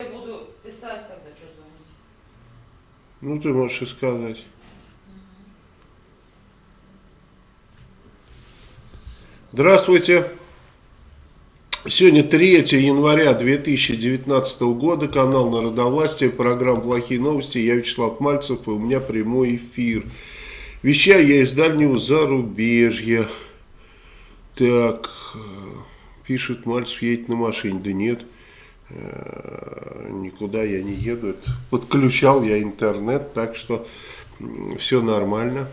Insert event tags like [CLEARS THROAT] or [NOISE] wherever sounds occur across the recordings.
Я буду писать, когда что звонить. Ну, ты можешь и сказать. Здравствуйте. Сегодня 3 января 2019 года, канал Народовластия, программа «Плохие новости». Я Вячеслав Мальцев, и у меня прямой эфир. Вещаю я из дальнего зарубежья. Так, э, пишет Мальцев, едет на машине. Да нет, никуда я не еду. Подключал я интернет, так что все нормально.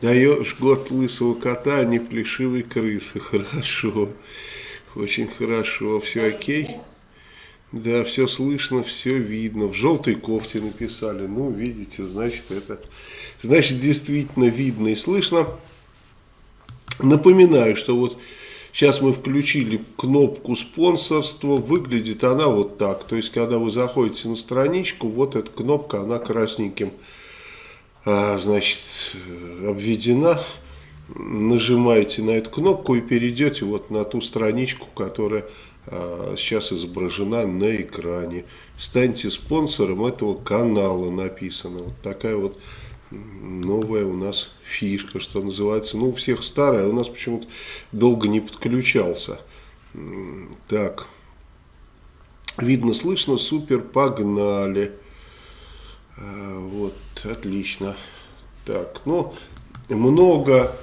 Даешь год лысого кота, а не плешивой крысы. [LAUGHS] Хорошо. Очень хорошо. Все окей? Да, все слышно, все видно. В желтой кофте написали. Ну, видите, значит, это... Значит, действительно видно и слышно. Напоминаю, что вот сейчас мы включили кнопку спонсорства. Выглядит она вот так. То есть, когда вы заходите на страничку, вот эта кнопка, она красненьким а, значит, обведена, нажимаете на эту кнопку и перейдете вот на ту страничку, которая а, сейчас изображена на экране. Станьте спонсором этого канала, написано. Вот такая вот новая у нас фишка, что называется. Ну, у всех старая, у нас почему-то долго не подключался. Так, видно, слышно, супер, погнали. А, вот, отлично. Так, ну, много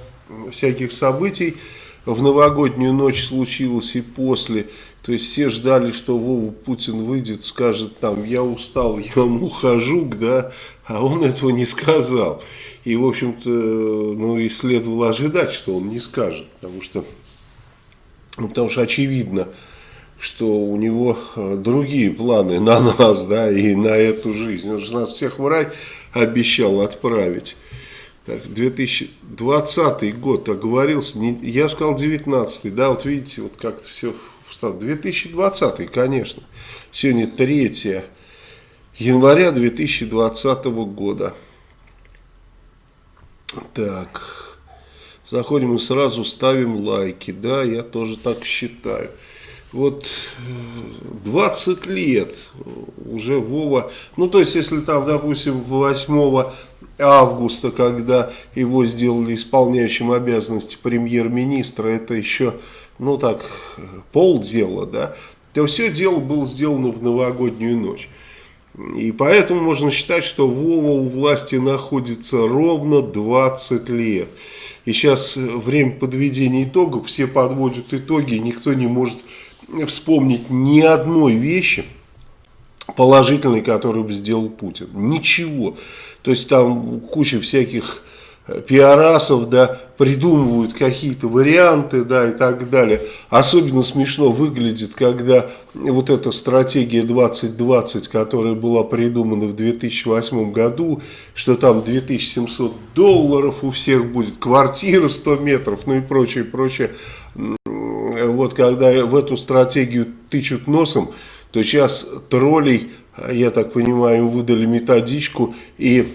всяких событий в новогоднюю ночь случилось и после. То есть все ждали, что Вова Путин выйдет, скажет там, я устал, я ухожу, да, а он этого не сказал. И, в общем-то, ну и следовало ожидать, что он не скажет, потому что, ну, потому что очевидно, что у него э, другие планы на нас, да, и на эту жизнь. Он же нас всех в рай обещал отправить. Так, 2020 год оговорился, не, я сказал 19 да, вот видите, вот как-то все встало. 2020, конечно. Сегодня 3 января 2020 года. Так, заходим и сразу ставим лайки, да, я тоже так считаю вот 20 э, лет уже Вова, ну то есть если там, допустим, 8 августа, когда его сделали исполняющим обязанности премьер-министра, это еще, ну так, полдела, да, то все дело было сделано в новогоднюю ночь. И поэтому можно считать, что Вова у власти находится ровно 20 лет. И сейчас время подведения итогов, все подводят итоги, никто не может вспомнить ни одной вещи положительной, которую бы сделал Путин. Ничего. То есть там куча всяких э, пиарасов, да, придумывают какие-то варианты, да, и так далее. Особенно смешно выглядит, когда вот эта стратегия 2020, которая была придумана в 2008 году, что там 2700 долларов у всех будет, квартира 100 метров, ну и прочее, прочее вот когда в эту стратегию тычут носом, то сейчас троллей, я так понимаю, им выдали методичку и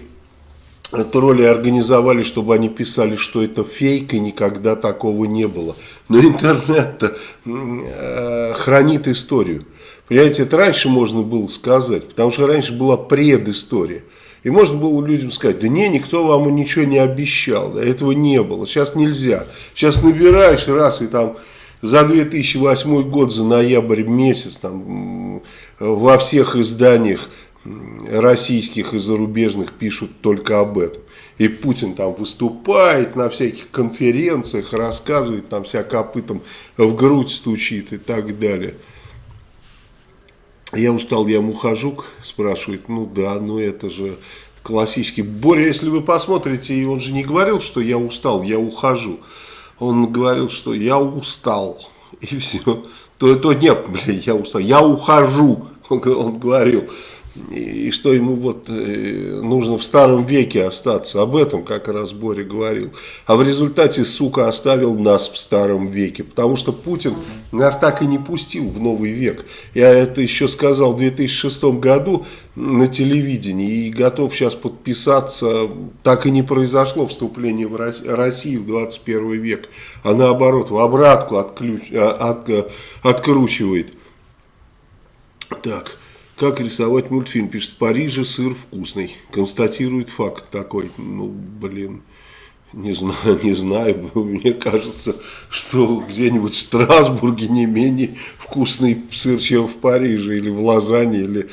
тролли организовали, чтобы они писали, что это фейк и никогда такого не было. Но интернет-то э, хранит историю. Понимаете, это раньше можно было сказать, потому что раньше была предыстория. И можно было людям сказать, да не, никто вам ничего не обещал, этого не было, сейчас нельзя. Сейчас набираешь раз и там за 2008 год, за ноябрь месяц, там, во всех изданиях российских и зарубежных пишут только об этом. И Путин там выступает на всяких конференциях, рассказывает, там вся копытом в грудь стучит и так далее. Я устал, я мухожук, спрашивает, ну да, ну это же классический. Боря, если вы посмотрите, он же не говорил, что я устал, я ухожу он говорил, что я устал, и все. То, то нет, блин, я устал, я ухожу, [LAUGHS] он говорил. И, что ему вот э, нужно в старом веке остаться, об этом как раз Боря говорил. А в результате, сука, оставил нас в старом веке, потому что Путин нас так и не пустил в новый век. Я это еще сказал в 2006 году на телевидении и готов сейчас подписаться. Так и не произошло вступление в Россию в 21 век, а наоборот, в обратку отключ, а, от, откручивает. Так, как рисовать мультфильм? Пишет, в Париже сыр вкусный. Констатирует факт такой. Ну, блин, не знаю, [LAUGHS] не знаю. [LAUGHS] Мне кажется, что где-нибудь в Страсбурге не менее вкусный сыр, чем в Париже, или в Лозанне, или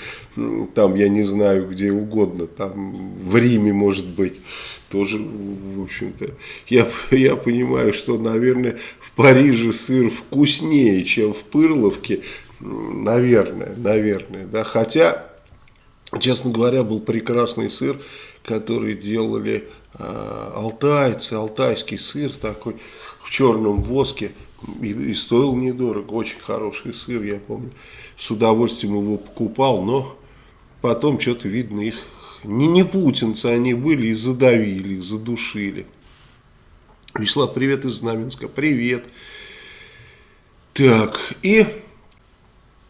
там, я не знаю, где угодно. Там в Риме, может быть, тоже, в общем-то. Я, [LAUGHS] я понимаю, что, наверное, в Париже сыр вкуснее, чем в Пырловке, Наверное, наверное, да. Хотя, честно говоря, был прекрасный сыр, который делали э, алтайцы, алтайский сыр такой в черном воске. И, и стоил недорого, очень хороший сыр, я помню. С удовольствием его покупал, но потом что-то видно их не, не путинцы они были и задавили, их задушили. Вячеслав, привет из Знаменска, привет. Так, и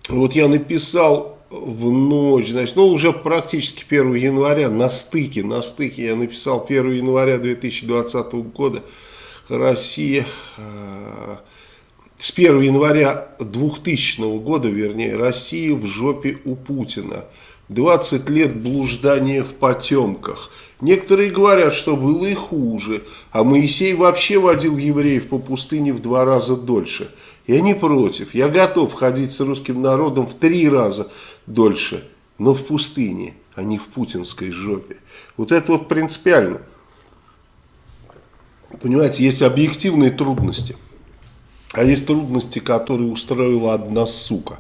вот я написал в ночь, значит, ну уже практически 1 января, на стыке, на стыке я написал 1 января 2020 года, Россия, э, с 1 января 2000 года, вернее, Россия в жопе у Путина. 20 лет блуждания в потемках. Некоторые говорят, что было и хуже, а Моисей вообще водил евреев по пустыне в два раза дольше. Я не против, я готов ходить с русским народом в три раза дольше, но в пустыне, а не в путинской жопе. Вот это вот принципиально. Понимаете, есть объективные трудности, а есть трудности, которые устроила одна сука.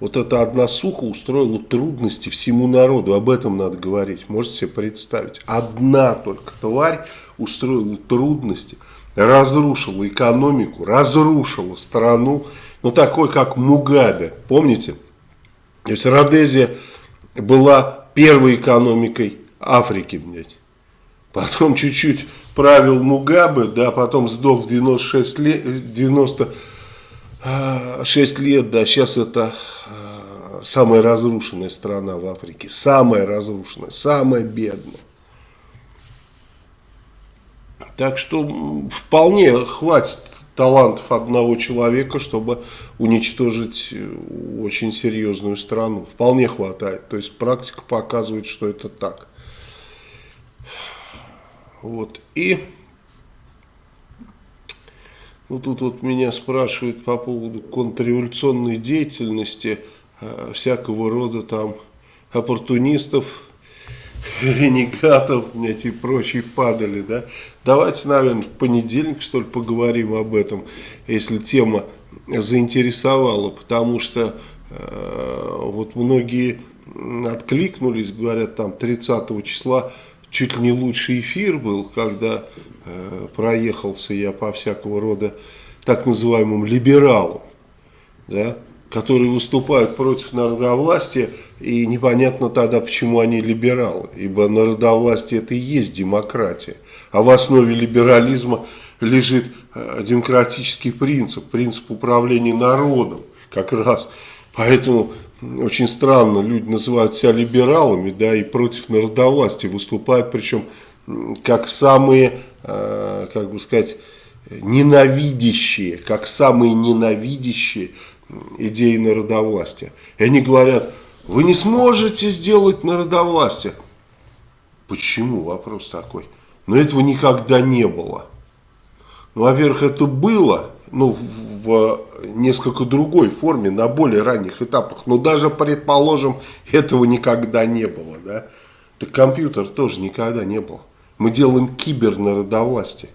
Вот эта одна сука устроила трудности всему народу, об этом надо говорить, можете себе представить. Одна только тварь устроила трудности – разрушила экономику, разрушила страну, ну такой как Мугабе, помните? То есть Родезия была первой экономикой Африки, блядь. Потом чуть-чуть правил Мугабе, да, потом сдох в 96 лет, 96 лет, да, сейчас это а, самая разрушенная страна в Африке, самая разрушенная, самая бедная. Так что вполне хватит талантов одного человека, чтобы уничтожить э, очень серьезную страну. Вполне хватает. То есть практика показывает, что это так. Вот. И ну, тут вот меня спрашивают по поводу контрреволюционной деятельности э, всякого рода там оппортунистов, ренегатов, блядь, и прочие падали, да. Давайте, наверное, в понедельник, что ли, поговорим об этом, если тема заинтересовала, потому что э, вот многие откликнулись, говорят, там 30 числа чуть ли не лучший эфир был, когда э, проехался я по всякого рода так называемым либералам, да, которые выступают против народовластия, и непонятно тогда, почему они либералы, ибо народовластие это и есть демократия, а в основе либерализма лежит э, демократический принцип, принцип управления народом, как раз. Поэтому очень странно, люди называют себя либералами, да, и против народовластия выступают, причем как самые, э, как бы сказать, ненавидящие, как самые ненавидящие идеи народовластия. И они говорят, вы не сможете сделать народовластие. Почему? Вопрос такой. Но этого никогда не было. Ну, во-первых, это было, ну, в несколько другой форме, на более ранних этапах. Но даже, предположим, этого никогда не было, да. Так компьютер тоже никогда не был. Мы делаем кибернародовластие.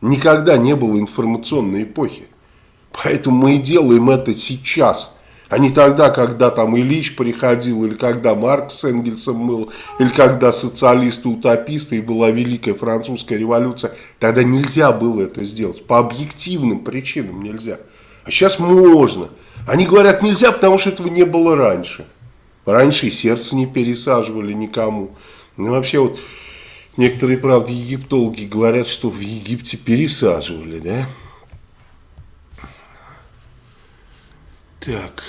Никогда не было информационной эпохи. Поэтому мы и делаем это сейчас. А не тогда, когда там Ильич приходил, или когда Маркс с Энгельсом был, или когда социалисты-утописты, и была Великая Французская революция. Тогда нельзя было это сделать. По объективным причинам нельзя. А сейчас можно. Они говорят нельзя, потому что этого не было раньше. Раньше и сердце не пересаживали никому. Ну вообще вот некоторые, правда, египтологи говорят, что в Египте пересаживали, да? Так.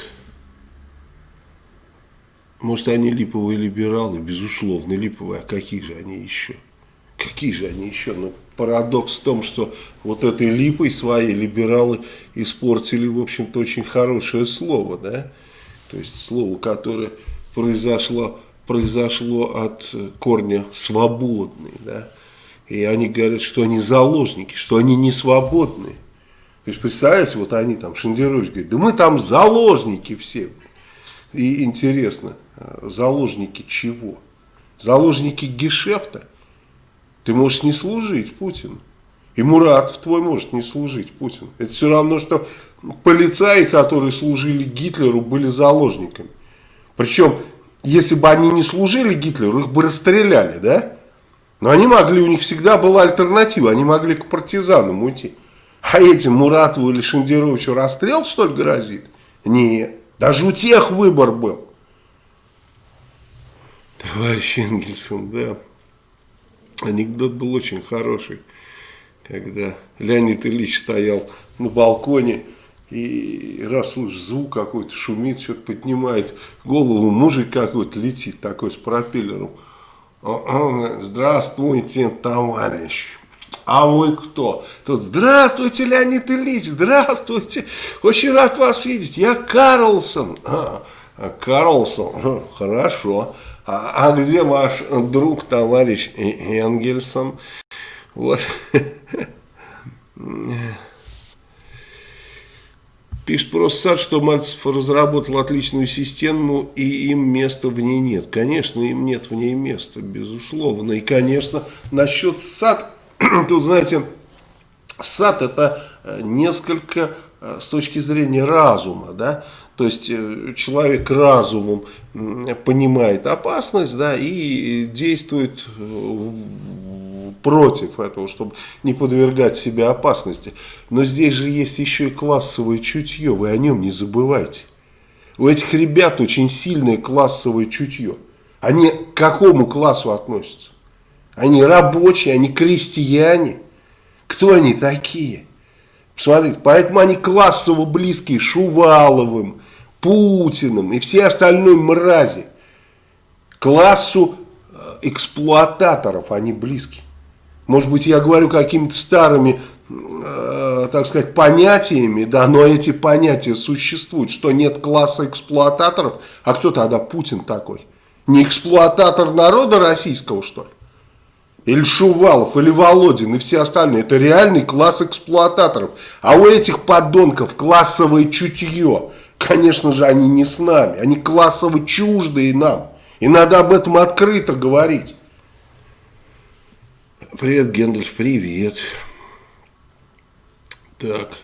Может, они липовые либералы, безусловно, липовые, а какие же они еще? Какие же они еще? Ну, парадокс в том, что вот этой липой свои либералы испортили, в общем-то, очень хорошее слово, да? То есть слово, которое произошло, произошло от корня свободный. Да? И они говорят, что они заложники, что они не свободные. То есть, представляете, вот они там, Шендерович говорит, да мы там заложники все. И интересно, э, заложники чего? Заложники гешефта? Ты можешь не служить Путину. И Мурат твой может не служить Путину. Это все равно, что полицаи, которые служили Гитлеру, были заложниками. Причем, если бы они не служили Гитлеру, их бы расстреляли, да? Но они могли, у них всегда была альтернатива, они могли к партизанам уйти. А этим Муратову или Шендеровичу расстрел, что ли, грозит? Нет. Даже у тех выбор был. Товарищ Энгельсон, да. Анекдот был очень хороший, когда Леонид Ильич стоял на балконе и раз слышишь звук какой-то, шумит, что-то поднимает голову, мужик какой-то летит такой с пропеллером. Здравствуйте, товарищ. А вы кто? Тут, здравствуйте, Леонид Ильич, здравствуйте. Очень рад вас видеть. Я Карлсон. А, Карлсон, хорошо. А, а где ваш друг, товарищ Энгельсон? Вот. Пишет просто Сад, что Мальцев разработал отличную систему, и им места в ней нет. Конечно, им нет в ней места, безусловно. И, конечно, насчет САД, [CLEARS THROAT] тут, знаете, САД это э, несколько э, с точки зрения разума, да, то есть э, человек разумом понимает опасность, да, и действует против этого, чтобы не подвергать себя опасности. Но здесь же есть еще и классовое чутье, вы о нем не забывайте. У этих ребят очень сильное классовое чутье. Они к какому классу относятся? Они рабочие, они крестьяне. Кто они такие? Посмотрите, поэтому они классово близкие Шуваловым, Путиным и все остальные мрази. Классу э, эксплуататоров они близки. Может быть, я говорю какими-то старыми, э, так сказать, понятиями, да, но эти понятия существуют, что нет класса эксплуататоров, а кто тогда Путин такой? Не эксплуататор народа российского, что ли? Или Шувалов, или Володин, и все остальные. Это реальный класс эксплуататоров. А у этих подонков классовое чутье. Конечно же, они не с нами. Они классово чуждые нам. И надо об этом открыто говорить. Привет, Гендальф, привет. Так.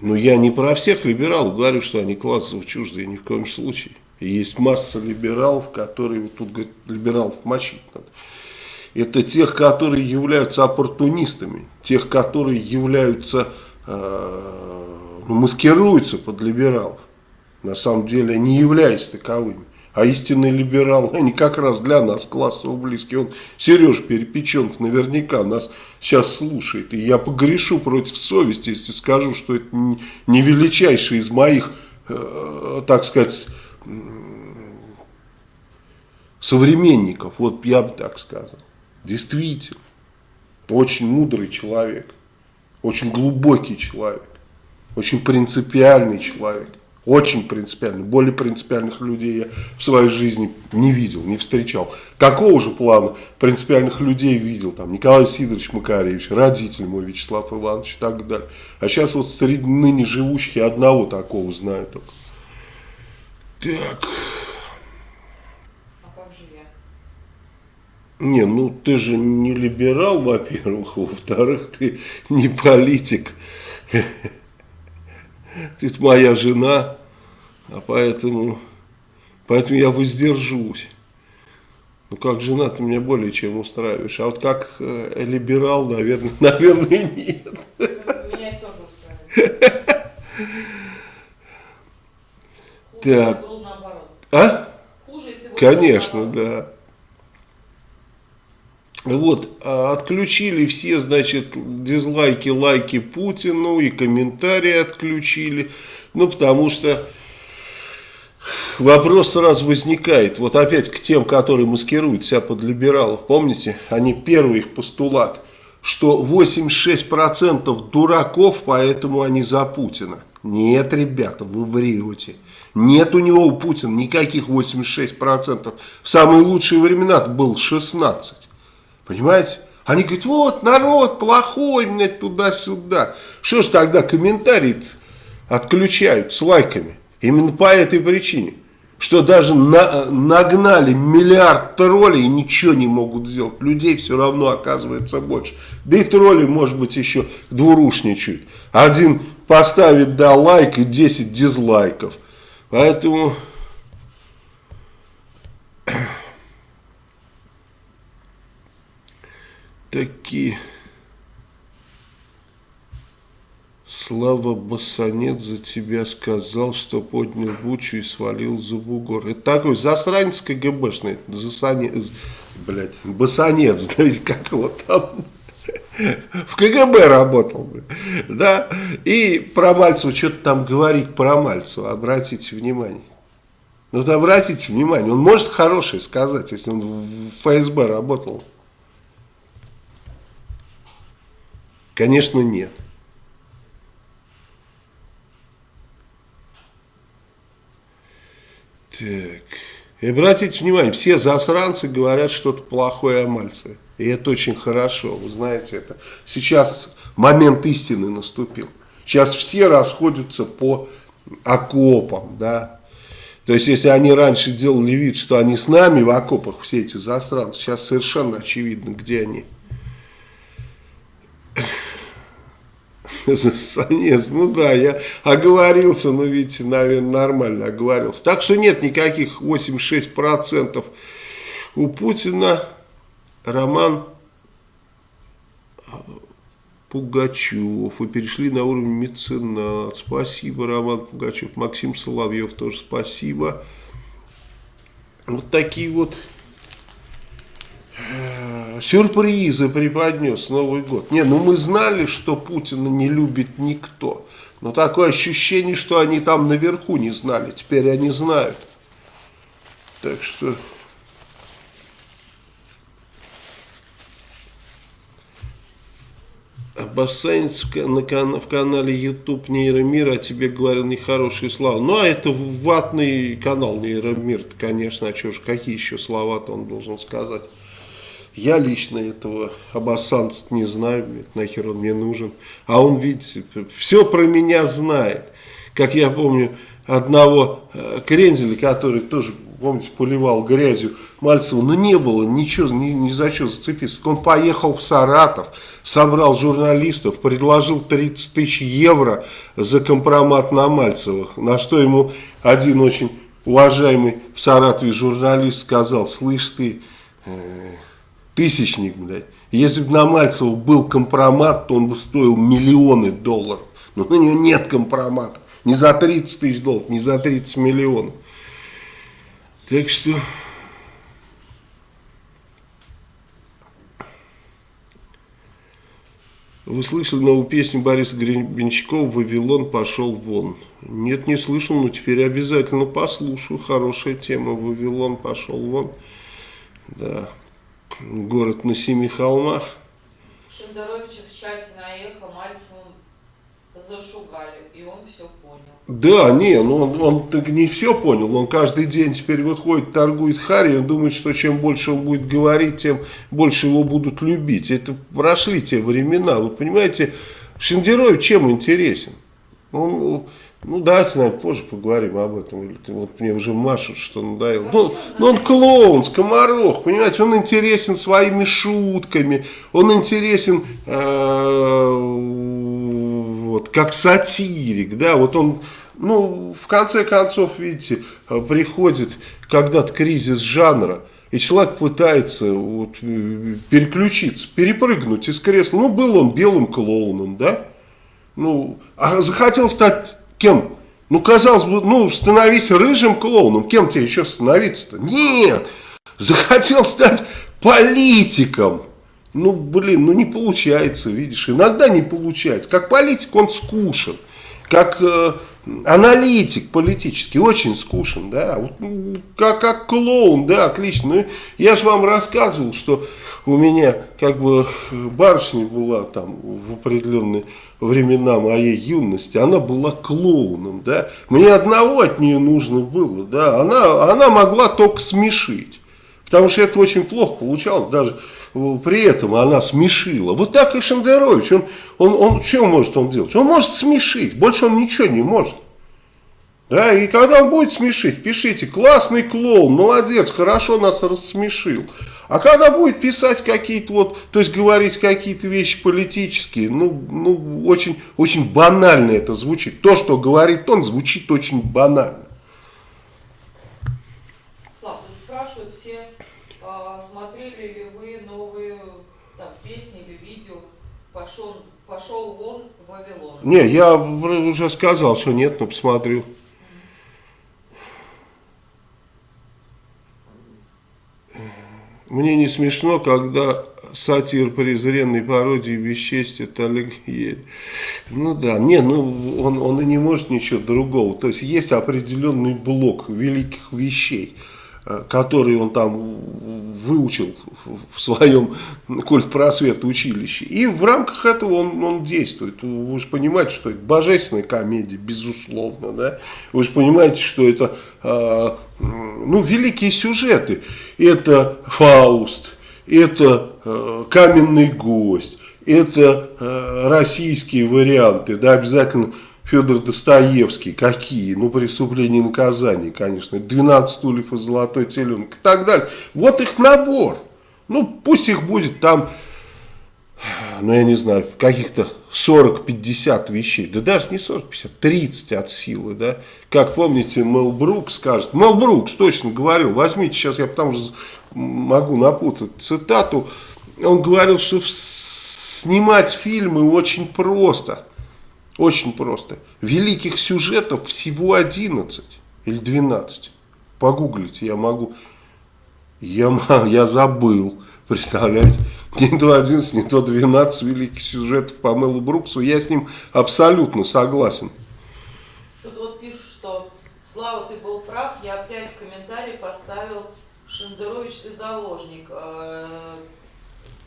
Ну, я не про всех либералов говорю, что они классово чуждые, ни в коем случае. И есть масса либералов, которые, вот тут говорят, либералов мочить надо. Это тех, которые являются оппортунистами, тех, которые являются, э, ну, маскируются под либералов. На самом деле они являются таковыми. А истинный либерал, они как раз для нас классово близкие. Он, Сереж Перепеченов, наверняка нас сейчас слушает. И я погрешу против совести, если скажу, что это не величайший из моих, э, так сказать, современников. Вот я бы так сказал. Действительно. Очень мудрый человек. Очень глубокий человек. Очень принципиальный человек. Очень принципиально. Более принципиальных людей я в своей жизни не видел, не встречал. Такого же плана принципиальных людей видел. Там Николай Сидорович Макаревич, родитель мой Вячеслав Иванович и так далее. А сейчас вот среди ныне живущих я одного такого знаю только. Так. А как же я? Не, ну ты же не либерал, во-первых, во-вторых, ты не политик. Ты моя жена, а поэтому, поэтому я воздержусь. Ну, как жена ты меня более чем устраиваешь. А вот как э, либерал, наверное, [LAUGHS] наверное, нет. Меня тоже устраивает. Хуже, Так. А? Хуже, если Конечно, да. Вот, а отключили все, значит, дизлайки, лайки Путину и комментарии отключили. Ну, потому что вопрос сразу возникает. Вот опять к тем, которые маскируют себя под либералов. Помните, они первый их постулат, что 86% дураков, поэтому они за Путина. Нет, ребята, вы врете. Нет у него, у Путина, никаких 86%. В самые лучшие времена был 16%. Понимаете? Они говорят, вот народ плохой, блядь, туда-сюда. Что ж тогда комментарии отключают с лайками? Именно по этой причине. Что даже на, нагнали миллиард троллей и ничего не могут сделать. Людей все равно оказывается больше. Да и тролли, может быть, еще двурушничают. Один поставит да лайк и 10 дизлайков. Поэтому... Такие... Слава Басанет за тебя сказал, что поднял бучу и свалил за бугор. Это такой засранец КГБшный, засанец, блядь, Басанец, [LAUGHS] да или как его там, в КГБ работал, да, и про Мальцева что-то там говорить про Мальцева, обратите внимание. Ну, вот обратите внимание, он может хорошее сказать, если он в ФСБ работал. Конечно, нет. Так. И обратите внимание, все засранцы говорят что-то плохое о Мальцеве. И это очень хорошо, вы знаете это. Сейчас момент истины наступил. Сейчас все расходятся по окопам, да. То есть, если они раньше делали вид, что они с нами в окопах, все эти засранцы, сейчас совершенно очевидно, где они. Засанец, ну да, я оговорился, но видите, наверное, нормально оговорился. Так что нет никаких 86% у Путина. Роман Пугачев. Вы перешли на уровень меценат. Спасибо, Роман Пугачев. Максим Соловьев тоже спасибо. Вот такие вот Э, сюрпризы преподнес Новый год. Не, ну мы знали, что Путина не любит никто. Но такое ощущение, что они там наверху не знали. Теперь они знают. Так что... Кан в канале YouTube Нейромир, а тебе говорил нехорошие слова. Ну, а это ватный канал Нейромир, конечно, а что ж, какие еще слова-то он должен сказать. Я лично этого обоссанца не знаю, нахер он мне нужен. А он, видите, все про меня знает. Как я помню одного э, Крензеля, который тоже, помните, поливал грязью Мальцева, но не было ничего, ни, ни за что зацепиться. Он поехал в Саратов, собрал журналистов, предложил 30 тысяч евро за компромат на Мальцевых, на что ему один очень уважаемый в Саратове журналист сказал, слышь ты... Э Тысячник, блядь. Если бы на Мальцева был компромат, то он бы стоил миллионы долларов. Но на него нет компромата. Не за 30 тысяч долларов, не за 30 миллионов. Так что... Вы слышали новую песню Бориса Гребенщикова «Вавилон пошел вон». Нет, не слышал, но теперь обязательно послушаю. Хорошая тема «Вавилон пошел вон». Да, город на семи холмах. Шендеровича в чате на эхо Мальцевым зашугали, и он все понял. Да, не, ну он, он так не все понял, он каждый день теперь выходит, торгует Харри, он думает, что чем больше он будет говорить, тем больше его будут любить. Это прошли те времена, вы понимаете, Шендерович чем интересен? Он ну, давайте, наверное, позже поговорим об этом. Вот мне уже машут, что надоело. Ну, ну, он клоун, скоморох, понимаете, он интересен своими шутками, он интересен э, вот, как сатирик, да, вот он, ну, в конце концов, видите, приходит когда-то кризис жанра, и человек пытается вот, переключиться, перепрыгнуть из кресла. Ну, был он белым клоуном, да? Ну, а захотел стать Кем? Ну, казалось бы, ну, становись рыжим клоуном. Кем тебе еще становиться-то? Нет! Захотел стать политиком. Ну, блин, ну не получается, видишь. Иногда не получается. Как политик он скучен. Как э, аналитик политический, очень скучен, да, вот, ну, как, как клоун, да, отлично. Ну, я же вам рассказывал, что у меня как бы барышня была там в определенные времена моей юности, она была клоуном, да, мне одного от нее нужно было, да, она, она могла только смешить. Потому что это очень плохо получалось, даже при этом она смешила. Вот так и Шендерович, он, он, он что может он делать? Он может смешить, больше он ничего не может. Да, и когда он будет смешить, пишите, классный клоун, молодец, хорошо нас рассмешил. А когда будет писать какие-то вот, то есть говорить какие-то вещи политические, ну, ну очень, очень банально это звучит. То, что говорит он, звучит очень банально. Пошел вон Вавилон. Не, я уже сказал, что нет, но посмотрю. Мне не смешно, когда сатир презренной пародии бесчестия Олег Ель. Ну да, не, ну он, он и не может ничего другого. То есть есть определенный блок великих вещей. Э, который он там выучил в своем [LAUGHS] культпросвет училище. И в рамках этого он, он действует. Вы же понимаете, что это божественная комедия, безусловно. Да? Вы же понимаете, что это э, ну, великие сюжеты. Это Фауст, это э, Каменный гость, это э, российские варианты. Да, обязательно Федор Достоевский, какие, ну, преступления и наказания, конечно, 12 стульев и золотой теленок и так далее. Вот их набор. Ну, пусть их будет там, ну, я не знаю, каких-то 40-50 вещей, да даже не 40-50, 30 от силы, да. Как помните, Мел Брукс скажет, Мел Брукс точно говорил, возьмите сейчас, я потому что могу напутать цитату, он говорил, что снимать фильмы очень просто – очень просто. Великих сюжетов всего 11 или 12. Погуглите, я могу. Я, я забыл. Представляете? Не то 11, не то 12 великих сюжетов по Мэлу Бруксу. Я с ним абсолютно согласен. Тут вот пишут, что Слава, ты был прав. Я опять комментариев оставил Шендерович, ты заложник.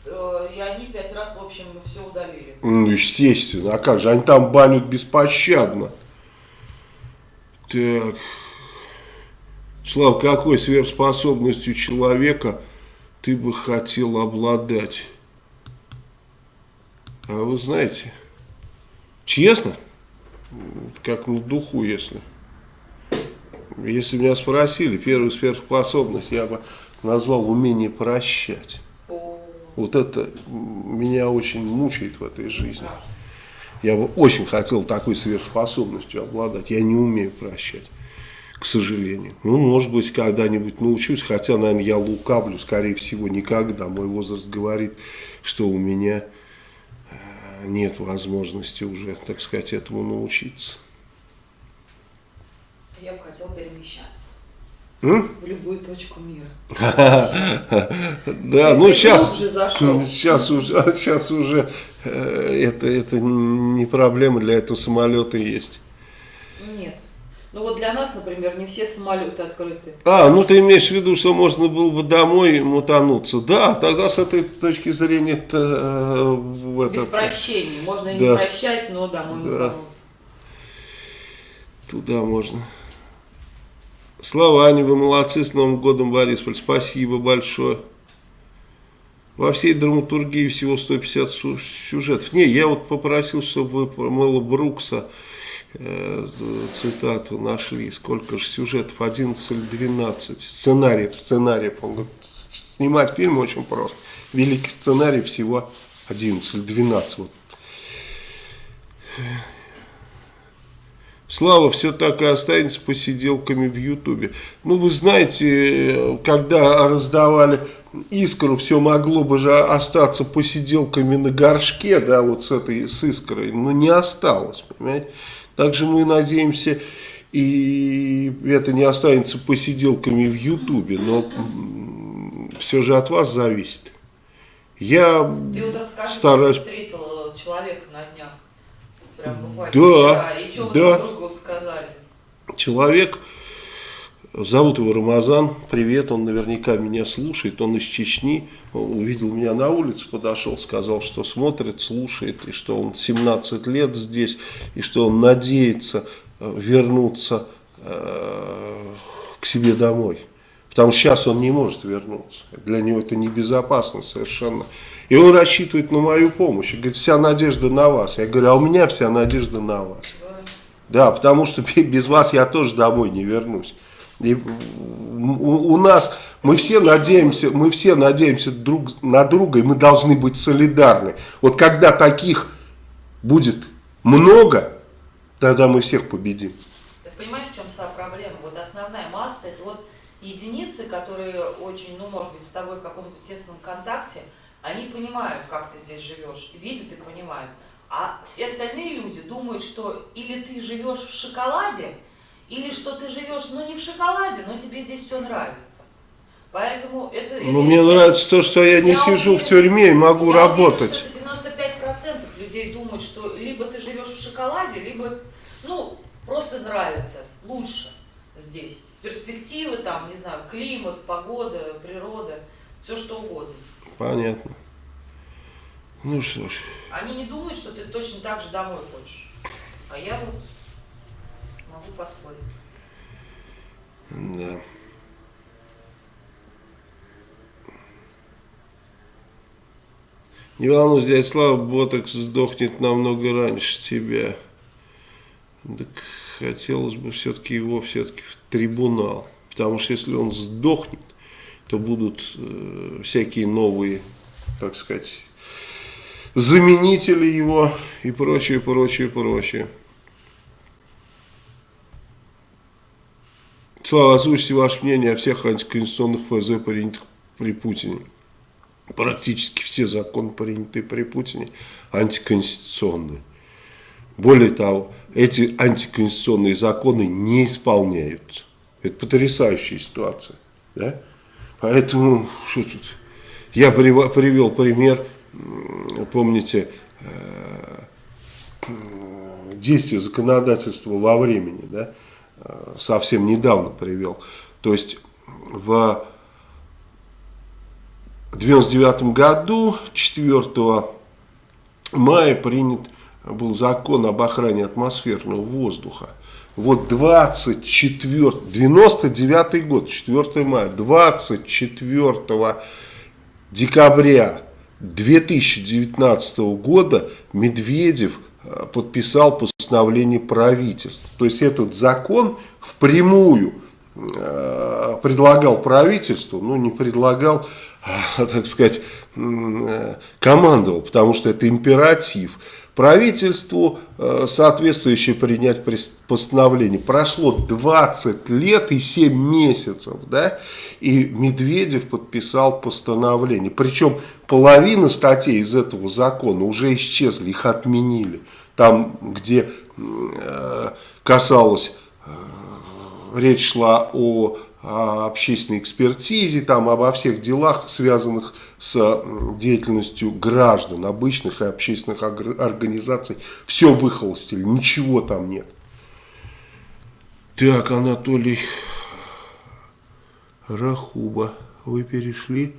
Э, и они пять раз, в общем, все удалили. Ну, естественно. А как же? Они там банят беспощадно. Так. Слав, какой сверхспособностью человека ты бы хотел обладать? А вы знаете, честно, как на духу, если. Если меня спросили, первую сверхспособность я бы назвал умение прощать. Вот это меня очень мучает в этой жизни. Я бы очень хотел такой сверхспособностью обладать. Я не умею прощать, к сожалению. Ну, может быть, когда-нибудь научусь, хотя, наверное, я лукавлю, скорее всего, никогда. Мой возраст говорит, что у меня э, нет возможности уже, так сказать, этому научиться. Я бы хотел перемещаться. М? В любую точку мира. Да, ну сейчас, сейчас уже, сейчас уже э, это, это не проблема, для этого самолеты есть. Нет. Ну вот для нас, например, не все самолеты открыты. А, ну ты имеешь в виду, что можно было бы домой мутануться. Да, тогда с этой точки зрения это... Э, Без прощения. Можно и не прощать, но домой мутануться. Туда можно. Слава, Аня, вы молодцы, с Новым годом, Борисполь, спасибо большое. Во всей драматургии всего 150 сюжетов. Не, я вот попросил, чтобы вы про Мэла Брукса э, цитату нашли. Сколько же сюжетов? 11 или 12. Сценариев, сценариев. Он говорит, снимать фильм очень просто. Великий сценарий всего 11 или 12. Вот. Слава все так и останется посиделками в Ютубе. Ну, вы знаете, когда раздавали искру, все могло бы же остаться посиделками на горшке, да, вот с этой, с искрой, но не осталось, понимаете. Также мы надеемся, и это не останется посиделками в Ютубе, но все же от вас зависит. Я Ты вот расскажи, стараюсь... встретил человека на днях. Прям буквально да, вчера. И что да. вы друг другу сказали. Человек, зовут его Рамазан, привет, он наверняка меня слушает, он из Чечни, увидел меня на улице, подошел, сказал, что смотрит, слушает, и что он 17 лет здесь, и что он надеется э, вернуться э, к себе домой. Потому что сейчас он не может вернуться. Для него это небезопасно совершенно. И он рассчитывает на мою помощь. И говорит, вся надежда на вас. Я говорю, а у меня вся надежда на вас. Да, потому что [LAUGHS] без вас я тоже домой не вернусь. И у, у нас мы все надеемся, мы все надеемся друг на друга, и мы должны быть солидарны. Вот когда таких будет много, тогда мы всех победим. Ты понимаешь, в чем вся проблема? Вот основная масса это вот единицы, которые очень, ну, может быть, с тобой в каком-то тесном контакте, они понимают, как ты здесь живешь, видят и понимают. А все остальные люди думают, что или ты живешь в шоколаде, или что ты живешь, ну, не в шоколаде, но тебе здесь все нравится. Поэтому это... Ну, это, мне я, нравится то, что я, я не сижу уверен, в тюрьме и могу я работать. Уверен, что 95% людей думают, что либо ты живешь в шоколаде, либо, ну, просто нравится, лучше здесь перспективы, там, не знаю, климат, погода, природа, все что угодно. Понятно. Ну что ж. Они не думают, что ты точно так же домой хочешь. А я вот могу поспорить. Да. Не волнуйся, дядя Слава, Ботокс сдохнет намного раньше тебя. Так хотелось бы все-таки его все-таки в трибунал. Потому что если он сдохнет, то будут э, всякие новые, так сказать, заменители его и прочее, прочее, прочее. Слава, озвучьте ваше мнение о всех антиконституционных ФЗ, принятых при Путине. Практически все законы, принятые при Путине, антиконституционные. Более того, эти антиконституционные законы не исполняются. Это потрясающая ситуация. Да? Поэтому, что тут? Я привел пример, помните, э, действия законодательства во времени, да? Э, совсем недавно привел. То есть в 1999 году, 4 мая, принят был закон об охране атмосферного воздуха. Вот 24, 99 год, 4 мая, 24 декабря 2019 года Медведев э, подписал постановление правительства. То есть этот закон впрямую э, предлагал правительству, ну не предлагал, а, [LAUGHS] так сказать, командовал, потому что это императив правительству э, соответствующее принять постановление. Прошло 20 лет и 7 месяцев, да, и Медведев подписал постановление. Причем половина статей из этого закона уже исчезли, их отменили. Там, где э, касалось, э, речь шла о о общественной экспертизе, там, обо всех делах, связанных с деятельностью граждан, обычных и общественных организаций. Все выхолостили, ничего там нет. Так, Анатолий Рахуба, вы перешли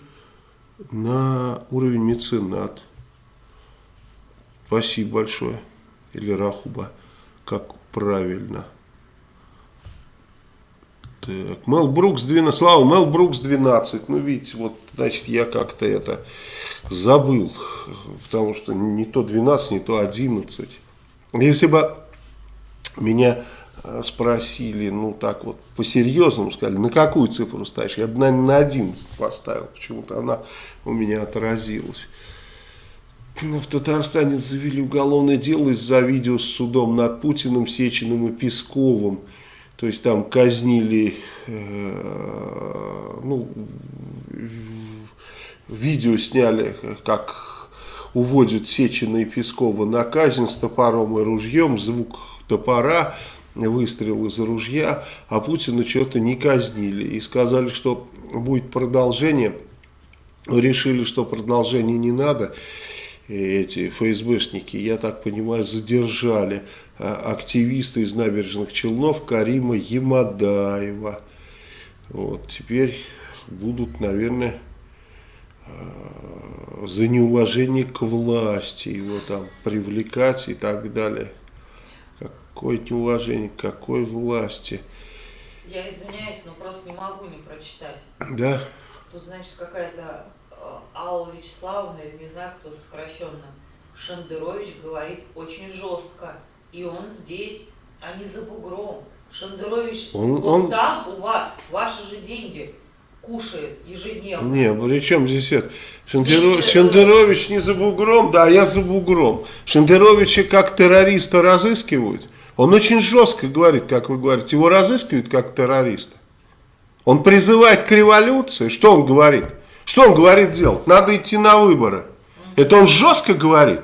на уровень меценат. Спасибо большое. Или Рахуба, как правильно. Так, Мел Брукс 12, Слава, Мел Брукс 12, ну видите, вот, значит, я как-то это забыл, потому что не то 12, не то 11. Если бы меня э, sпросили, ну так вот, по-серьезному сказали, на какую цифру ставишь, я бы, наверное, на 11 поставил, почему-то она у меня отразилась. В Татарстане завели уголовное дело из-за видео с судом над Путиным, Сечиным и Песковым. То есть там казнили, э, ну, видео сняли, как уводят Сечина и Пескова на казнь с топором и ружьем, звук топора, выстрел из ружья, а Путина что-то не казнили. И сказали, что будет продолжение, решили, что продолжения не надо. эти ФСБшники, я так понимаю, задержали активиста из набережных Челнов Карима Ямадаева. Вот, теперь будут, наверное, а, за неуважение к власти его там привлекать и так далее. Какое неуважение, какой власти. Я извиняюсь, но просто не могу не прочитать. Да. Тут, значит, какая-то э, Алла Вячеславовна, не знаю, кто сокращенно, Шендерович говорит очень жестко. И он здесь, а не за бугром. Шендерович, он, он, он там у вас, ваши же деньги кушает ежедневно. Не, при чем здесь это? Шендеро... Здесь... Шендерович не за бугром, да, я за бугром. Шендеровича как террориста разыскивают. Он очень жестко говорит, как вы говорите, его разыскивают как террориста. Он призывает к революции. Что он говорит? Что он говорит делать? Надо идти на выборы. Это он жестко говорит.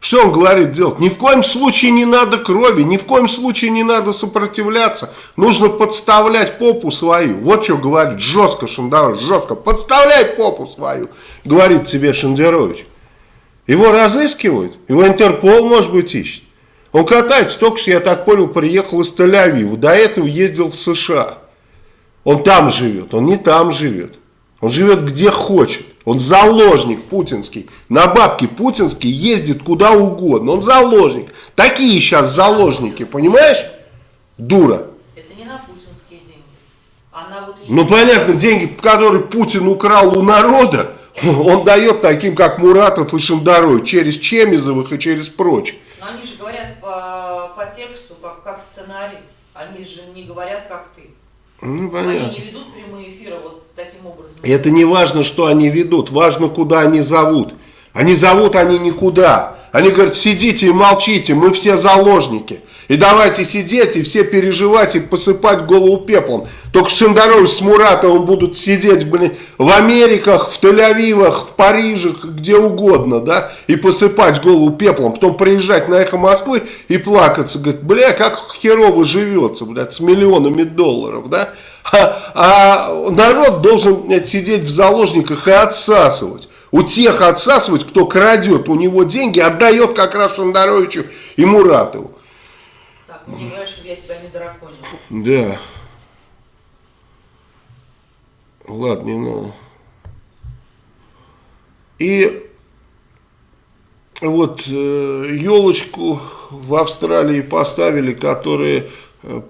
Что он говорит делать? Ни в коем случае не надо крови, ни в коем случае не надо сопротивляться. Нужно подставлять попу свою. Вот что говорит жестко Шендерович, жестко. Подставляй попу свою, говорит тебе Шендерович. Его разыскивают, его Интерпол, может быть, ищет. Он катается, только что, я так понял, приехал из Тель-Авива. До этого ездил в США. Он там живет, он не там живет. Он живет где хочет. Он заложник путинский. На бабки путинский ездит куда угодно. Он заложник. Такие сейчас заложники, понимаешь? Дура. Это не на путинские деньги. Она вот ну понятно, деньги, которые Путин украл у народа, [LAUGHS] он дает таким, как Муратов и Шандарой, через Чемизовых и через прочих. Но они же говорят по, по тексту, как, как сценарий. Они же не говорят, как ты. Ну, понятно. Они не ведут прямые эфиры вот таким образом. Это не важно, что они ведут, важно, куда они зовут. Они зовут они никуда. Они говорят, сидите и молчите, мы все заложники. И давайте сидеть и все переживать и посыпать голову пеплом. Только Шендарович с Муратовым будут сидеть, блин, в Америках, в Тель-Авивах, в Париже, где угодно, да, и посыпать голову пеплом. Потом приезжать на эхо Москвы и плакаться. Говорит, бля, как херово живется, блядь, с миллионами долларов, да. А, а народ должен блядь, сидеть в заложниках и отсасывать. У тех отсасывать, кто крадет у него деньги, отдает как раз Шандаровичу и Муратову. Не говоришь, чтобы я тебя не. Да. Ладно, не надо. И вот э, елочку в Австралии поставили, которая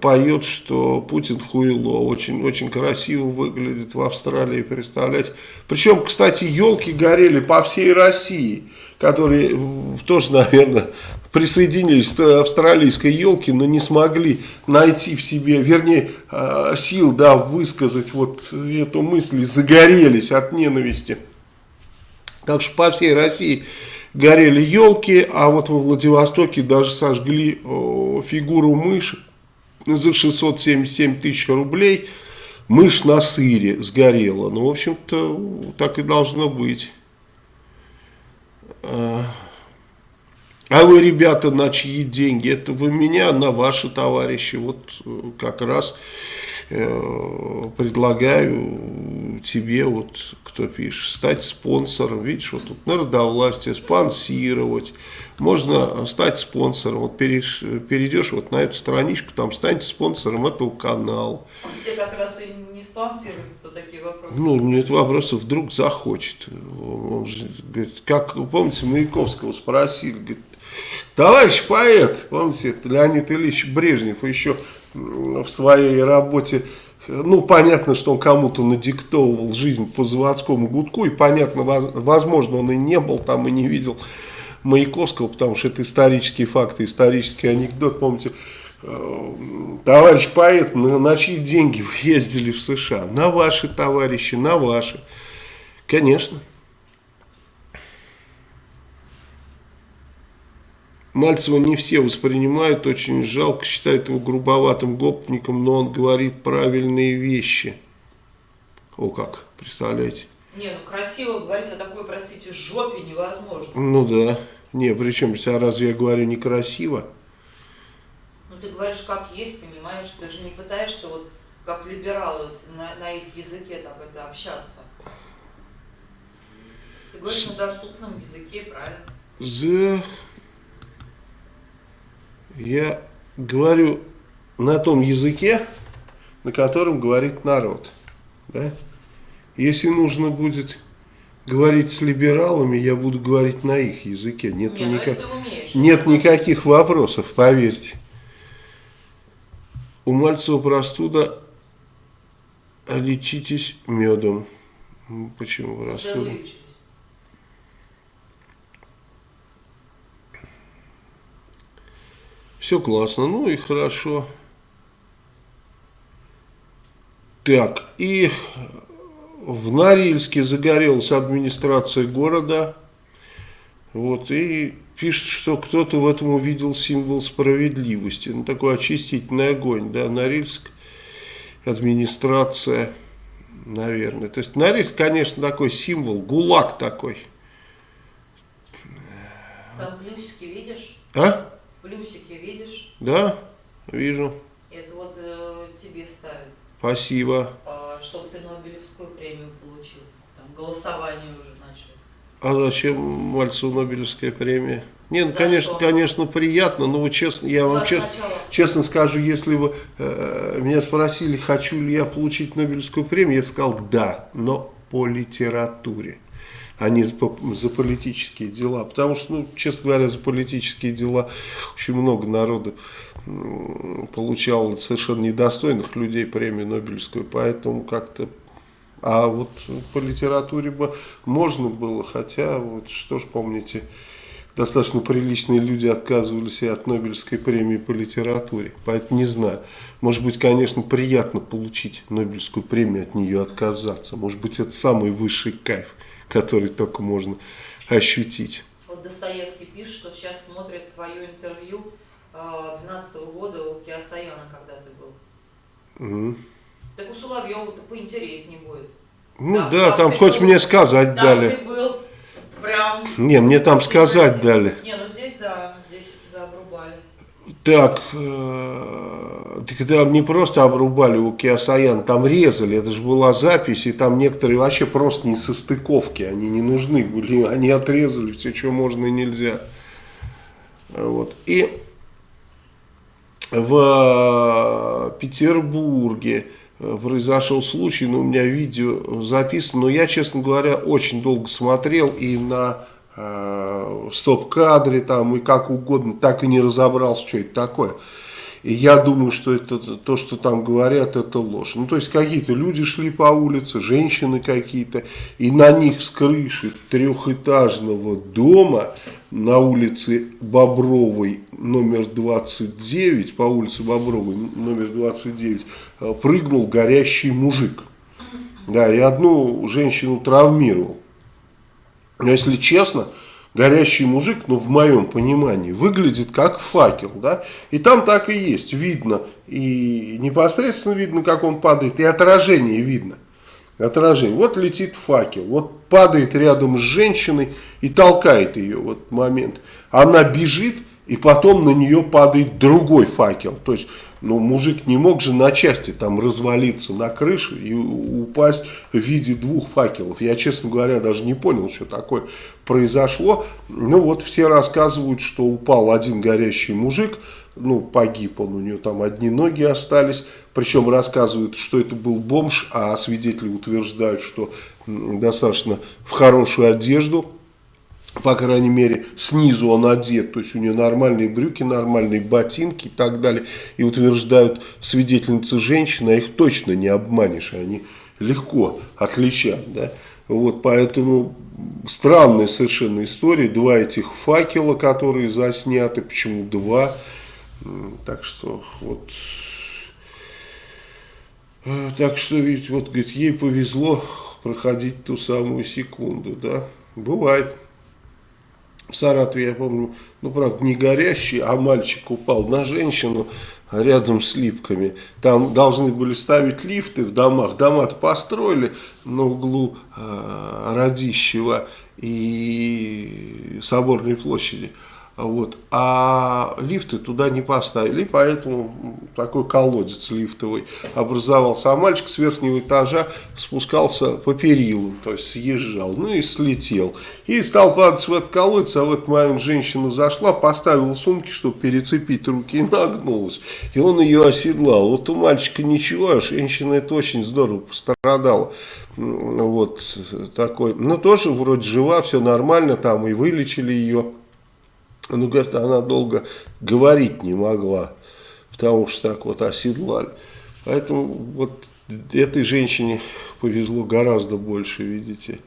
поет, что Путин хуйло. Очень, очень красиво выглядит в Австралии, представлять. Причем, кстати, елки горели по всей России, которые тоже, наверное, присоединились к австралийской елке, но не смогли найти в себе, вернее, а, сил, да, высказать вот эту мысль, загорелись от ненависти. Так что по всей России горели елки, а вот во Владивостоке даже сожгли фигуру мыши за 677 тысяч рублей. Мышь на сыре сгорела. Ну, в общем-то, так и должно быть. А, а вы, ребята, на чьи деньги? Это вы меня, на ваши товарищи. Вот э, как раз предлагаю тебе, вот кто пишет, стать спонсором. Видишь, вот тут народовластие, спонсировать. Можно стать спонсором. Вот перейдешь, перейдешь вот на эту страничку, там станьте спонсором этого канала. Те как раз и не спонсируют, кто такие вопросы. Ну, нет вопроса, вдруг захочет. Он же, говорит, как, помните, Маяковского спросили, говорит, Товарищ поэт, помните, Леонид Ильич Брежнев еще в своей работе, ну, понятно, что он кому-то надиктовывал жизнь по заводскому гудку, и понятно, возможно, он и не был там, и не видел Маяковского, потому что это исторические факты, исторический анекдот, помните, э, товарищ поэт, на, на чьи деньги вы ездили в США? На ваши товарищи, на ваши. Конечно. Мальцева не все воспринимают, очень жалко, считают его грубоватым гопником, но он говорит правильные вещи. О как, представляете? Не, ну красиво говорить о такой, простите, жопе невозможно. Ну да. Не, причем, а разве я говорю некрасиво? Ну ты говоришь как есть, понимаешь, ты же не пытаешься вот как либералы на, на их языке так это общаться. Ты говоришь на доступном языке, правильно? За... Я говорю на том языке, на котором говорит народ. Да? Если нужно будет говорить с либералами, я буду говорить на их языке. Нет, Не, ну никак... Нет никаких вопросов, поверьте. У Мальцева простуда, лечитесь медом. Почему простуда? вылечились. Все классно, ну и хорошо. Так, и в Норильске загорелась администрация города. Вот, и пишет, что кто-то в этом увидел символ справедливости. Ну, такой очистительный огонь, да, Норильск, администрация, наверное. То есть Норильск, конечно, такой символ, гулаг такой. Там плюсики видишь? А? Плюсики? Да, вижу. Это вот э, тебе ставят, Спасибо. э, чтобы ты Нобелевскую премию получил. Там голосование уже начали. А зачем Мальцеву Нобелевская премия? Не, ну, За конечно, что? конечно, приятно, но вот честно, я вам сначала. честно скажу, если бы э, меня спросили, хочу ли я получить Нобелевскую премию, я сказал да, но по литературе, а не за, за политические дела. Потому что, ну, честно говоря, за политические дела очень много народу м, получало совершенно недостойных людей премию Нобелевскую, поэтому как-то а вот по литературе бы можно было, хотя, вот что ж помните, достаточно приличные люди отказывались и от Нобелевской премии по литературе. Поэтому не знаю. Может быть, конечно, приятно получить Нобелевскую премию, от нее отказаться. Может быть, это самый высший кайф, который только можно ощутить. Вот Достоевский пишет, что сейчас смотрит твое интервью 2012 года у Киосаяна, когда ты был. Мгм. Так у Соловьева-то поинтереснее будет. Ну Да, да, там там хоть был- мне сказать Там дали. ты был прям... Не, мне там сказать дали. Не, ну здесь да. Так, э, так там не просто обрубали у Киосаяна, там резали, это же была запись, и там некоторые вообще просто не со стыковки, они не нужны были, [LAUGHS] они отрезали все, что можно и нельзя. Вот. И в Петербурге э, произошел случай, но у меня видео записано, но я, честно говоря, очень долго смотрел и на э, стоп-кадре там и как угодно, так и не разобрался, что это такое. И я думаю, что это то, что там говорят, это ложь. Ну, то есть какие-то люди шли по улице, женщины какие-то, и на них с крыши трехэтажного дома на улице Бобровой номер 29, по улице Бобровой номер 29, э, прыгнул горящий мужик. Да, и одну женщину травмировал. Но если честно, горящий мужик, ну в моем понимании, выглядит как факел, да, и там так и есть, видно, и непосредственно видно, как он падает, и отражение видно, отражение, вот летит факел, вот падает рядом с женщиной и толкает ее в этот момент, она бежит, и потом на нее падает другой факел, то есть, ну, мужик не мог же на части там развалиться на крыше и упасть в виде двух факелов. Я, честно говоря, даже не понял, что такое произошло. Ну, вот все рассказывают, что упал один горящий мужик, ну, погиб он, у него там одни ноги остались. Причем рассказывают, что это был бомж, а свидетели утверждают, что достаточно в хорошую одежду по крайней мере, снизу он одет, то есть у него нормальные брюки, нормальные ботинки и так далее. И утверждают свидетельницы женщины, а их точно не обманешь, они легко отличают. Да? Вот, поэтому странная совершенно история. Два этих факела, которые засняты, почему два. Так что вот... Э, Так что, видите, вот, говорит, ей повезло проходить ту самую секунду, да. Бывает. В Саратове, я помню, ну, правда, не горящий, а мальчик упал на женщину рядом с липками. Там должны были ставить лифты в домах. Дома-то построили на углу э, Радищева и Соборной площади. Вот. А лифты туда не поставили, поэтому такой колодец лифтовый образовался. А мальчик с верхнего этажа спускался по перилу, то есть съезжал, ну и слетел. И стал падать в этот колодец, а в этот момент женщина зашла, поставила сумки, чтобы перецепить руки, и нагнулась. И он ее оседлал. Вот у мальчика ничего, а женщина это очень здорово пострадала. Вот такой. Ну тоже вроде жива, все нормально, там и вылечили ее. Ну, говорит, она долго говорить не могла, потому что так вот оседлали. Поэтому вот этой женщине повезло гораздо больше, видите.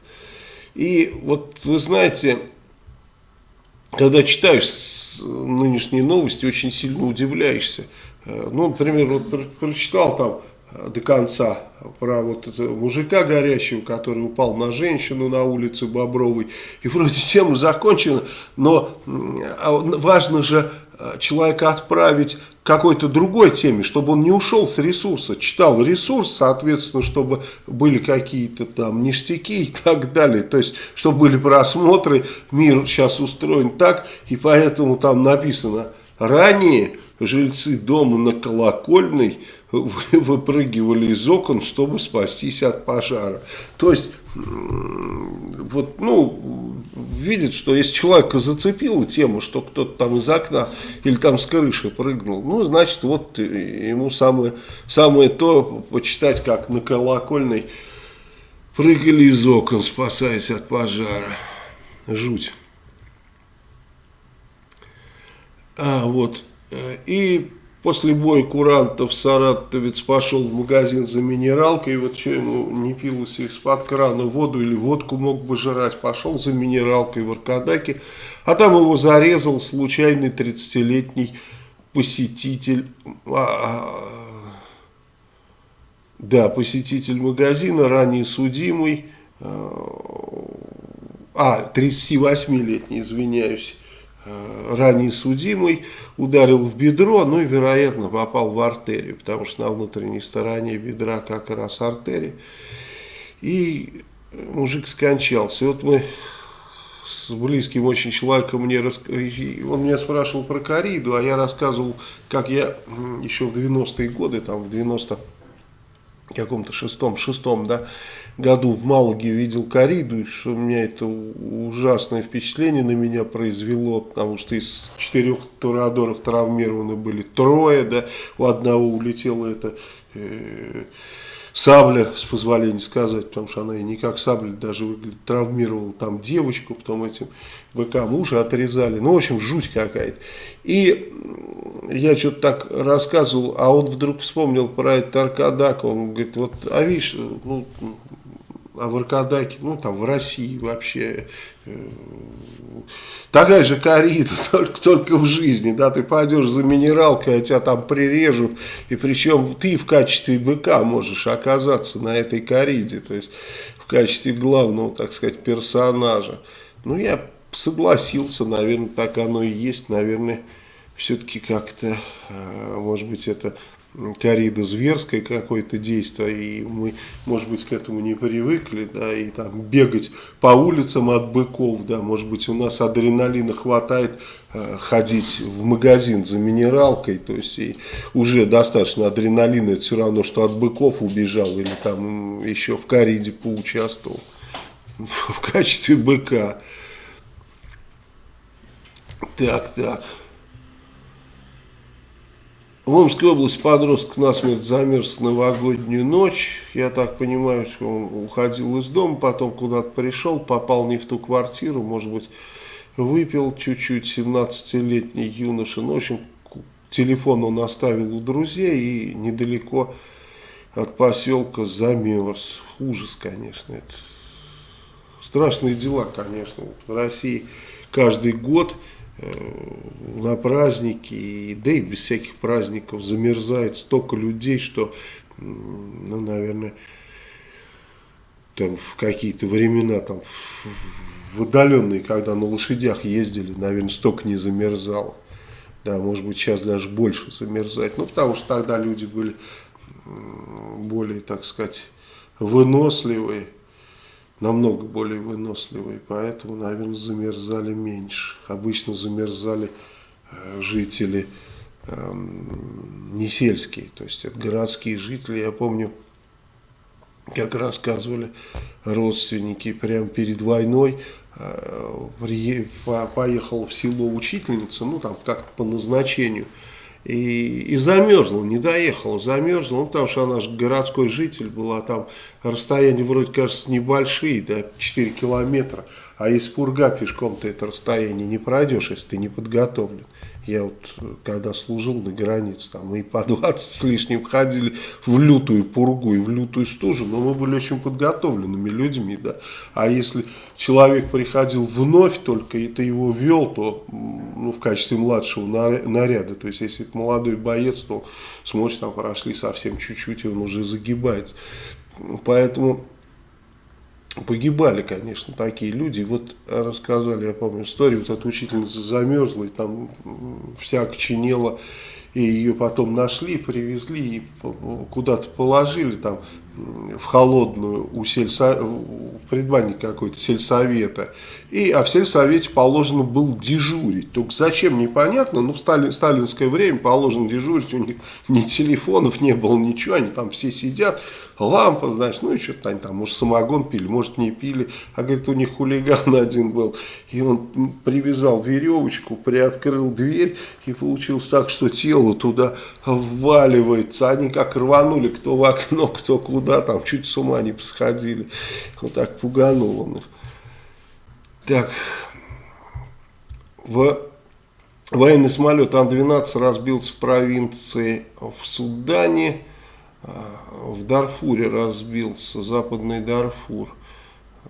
И вот вы знаете, когда читаешь нынешние новости, очень сильно удивляешься. Э, ну, например, вот прочитал там до конца про вот этого мужика горящего, который упал на женщину на улице Бобровой. И вроде тема закончена, но а важно же э, человека отправить к какой-то другой теме, чтобы он не ушел с ресурса, читал ресурс, соответственно, чтобы были какие-то там ништяки и так далее, то есть, чтобы были просмотры, мир сейчас устроен так, и поэтому там написано, ранее жильцы дома на Колокольной выпрыгивали из окон, чтобы спастись от пожара. То есть, вот, ну, видит, что если человека зацепила тему, что кто-то там из окна или там с крыши прыгнул, ну, значит, вот ему самое, самое то почитать, как на колокольной прыгали из окон, спасаясь от пожара. Жуть. А, вот. Э, и После боя курантов саратовец пошел в магазин за минералкой, и вот что ему не пилось из-под крана воду или водку мог бы жрать, пошел за минералкой в Аркадаке, а там его зарезал случайный 30-летний посетитель, а, а, да, посетитель магазина, ранее судимый, а, 38-летний, извиняюсь, Э, ранее судимый, ударил в бедро, ну и, вероятно, попал в артерию, потому что на внутренней стороне бедра как раз артерия. И мужик скончался. И вот мы с близким очень человеком, мне рас... он меня спрашивал про кориду, а я рассказывал, как я еще в 90-е годы, там в 90 каком-то шестом, шестом, да, году в Малаге видел кориду, и что у меня это ужасное впечатление на меня произвело, потому что из четырех турадоров травмированы были трое, да, у одного улетело это э, сабля, с позволения сказать, потому что она и не как сабля даже выглядит, травмировала там девочку, потом этим быкам уши отрезали, ну, в общем, жуть какая-то. И я что-то так рассказывал, а он вдруг вспомнил про этот Аркадак, он говорит, вот, а видишь, ну, а в Аркадаке, ну там в России вообще э, такая же корида, [LAUGHS] только, только в жизни, да, ты пойдешь за минералкой, а тебя там прирежут, и причем ты в качестве быка можешь оказаться на этой кориде, то есть в качестве главного, так сказать, персонажа. Ну, я согласился, наверное, так оно и есть, наверное, все-таки как-то, э, может быть, это корида зверское какое-то действие, и мы, может быть, к этому не привыкли, да, и там бегать по улицам от быков, да, может быть, у нас адреналина хватает э, ходить в магазин за минералкой, то есть и уже достаточно адреналина, это все равно, что от быков убежал или там еще в кориде поучаствовал [LAUGHS] в качестве быка. Так, так. В Омской области подросток насмерть замерз новогоднюю ночь. Я так понимаю, что он уходил из дома, потом куда-то пришел, попал не в ту квартиру, может быть, выпил чуть-чуть, 17-летний юноша. Ну, в общем, телефон он оставил у друзей и недалеко от поселка замерз. Ужас, конечно. Это страшные дела, конечно. В России каждый год на праздники, да и без всяких праздников замерзает столько людей, что, ну, наверное, там в какие-то времена, там, в отдаленные, когда на лошадях ездили, наверное, столько не замерзало. Да, может быть, сейчас даже больше замерзать. Ну, потому что тогда люди были более, так сказать, выносливые. Намного более выносливые, поэтому, наверное, замерзали меньше. Обычно замерзали э, жители э, не сельские, то есть это городские жители. Я помню, как рассказывали родственники, прямо перед войной э, поехала в село учительница, ну там как по назначению, и, и замерзла, не доехала, замерзла, ну потому что она же городской житель была, там расстояние вроде кажется небольшие, да, 4 километра, а из Пурга пешком ты это расстояние не пройдешь, если ты не подготовлен. Я вот, когда служил на границе, там и по [LAUGHS] 20 с лишним ходили в лютую пургу и в лютую стужу, но мы были очень подготовленными людьми, да. А если человек приходил вновь только, и ты его вел, то ну, в качестве младшего наряда, то есть если это молодой боец, то смотришь, там прошли совсем чуть-чуть, и он уже загибается. Поэтому погибали, конечно, такие люди. Вот рассказали, я помню, историю, вот эта учительница замерзла, и там вся окоченела, и ее потом нашли, привезли и куда-то положили там в холодную у сельсо... в предбанник какой-то сельсовета. И, а в сельсовете положено был дежурить. Только зачем, непонятно, но в стали... сталинское время положено дежурить, у них ни телефонов не было, ничего, они там все сидят, лампа, значит, ну и что-то они там, может, самогон пили, может, не пили. А, говорит, у них хулиган [LAUGHS] один был, и он привязал веревочку, приоткрыл дверь, и получилось так, что тело туда вваливается. Они как рванули, кто в окно, кто куда, там чуть с ума не посходили. Вот так пуганул он их. Так, в военный самолет Ан-12 разбился в провинции в Судане, в Дарфуре разбился, западный Дарфур.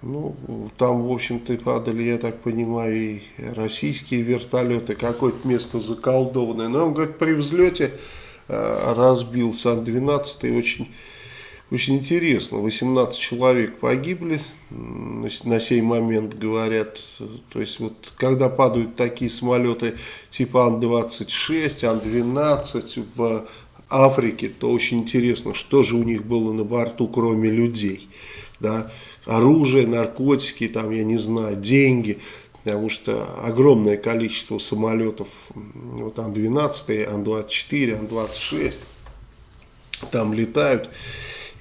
Ну, там, в общем-то, падали, я так понимаю, и российские вертолеты, какое-то место заколдованное. Но он говорит, при взлете э, разбился Ан-12, очень, очень интересно, 18 человек погибли, на сей момент говорят, то есть вот когда падают такие самолеты типа Ан-26, Ан-12 в Африке, то очень интересно, что же у них было на борту, кроме людей. Да? Оружие, наркотики, там, я не знаю, деньги, потому что огромное количество самолетов, вот Ан-12, Ан-24, Ан-26, там летают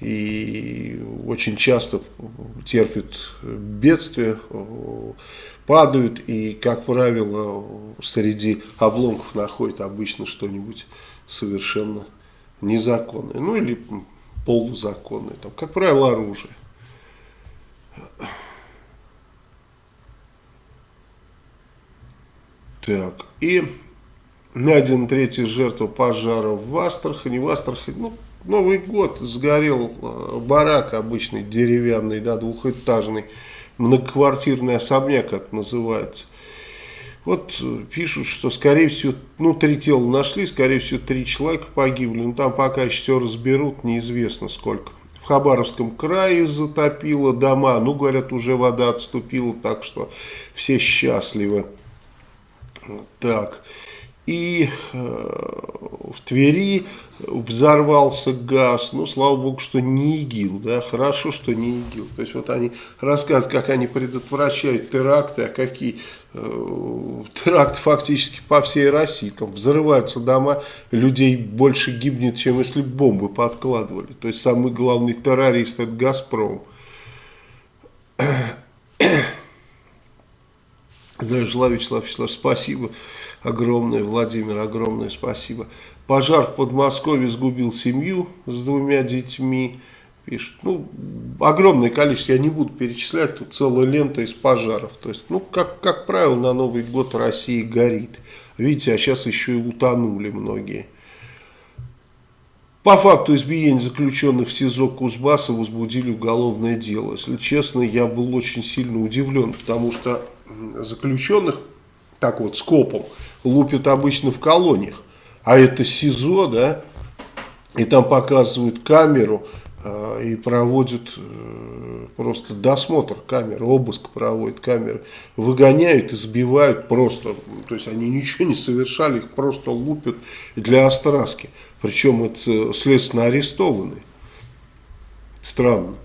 и очень часто терпят бедствия, падают и, как правило, среди обломков находят обычно что-нибудь совершенно незаконные, ну или полузаконные, там, как правило, оружие. Так, и найдена третья жертва пожара в Астрахани. В Астрахани, ну, Новый год, сгорел э, барак обычный, деревянный, да, двухэтажный, многоквартирный особняк, это называется. Вот э, пишут, что, скорее всего, ну, три тела нашли, скорее всего, три человека погибли. Но там пока еще все разберут, неизвестно сколько. В Хабаровском крае затопило дома. Ну, говорят, уже вода отступила, так что все счастливы. Так. И э, в Твери взорвался газ, ну, слава богу, что не ИГИЛ, да, хорошо, что не ИГИЛ. То есть вот они рассказывают, как они предотвращают теракты, а какие э, теракты фактически по всей России. Там взрываются дома, людей больше гибнет, чем если бомбы подкладывали. То есть самый главный террорист это «Газпром». Здравия желаю, Вячеслав Вячеславович, спасибо огромное, Владимир, огромное спасибо. Пожар в Подмосковье сгубил семью с двумя детьми, пишут. Ну, огромное количество, я не буду перечислять, тут целая лента из пожаров. То есть, ну, как, как правило, на Новый год Россия горит. Видите, а сейчас еще и утонули многие. По факту избиения заключенных в СИЗО Кузбасса возбудили уголовное дело. Если честно, я был очень сильно удивлен, потому что заключенных так вот скопом лупят обычно в колониях. А это СИЗО, да, и там показывают камеру э, и проводят э, просто досмотр камеры, обыск проводят камеры, выгоняют, избивают просто, то есть они ничего не совершали, их просто лупят для остраски. Причем это следственно арестованные. Странно.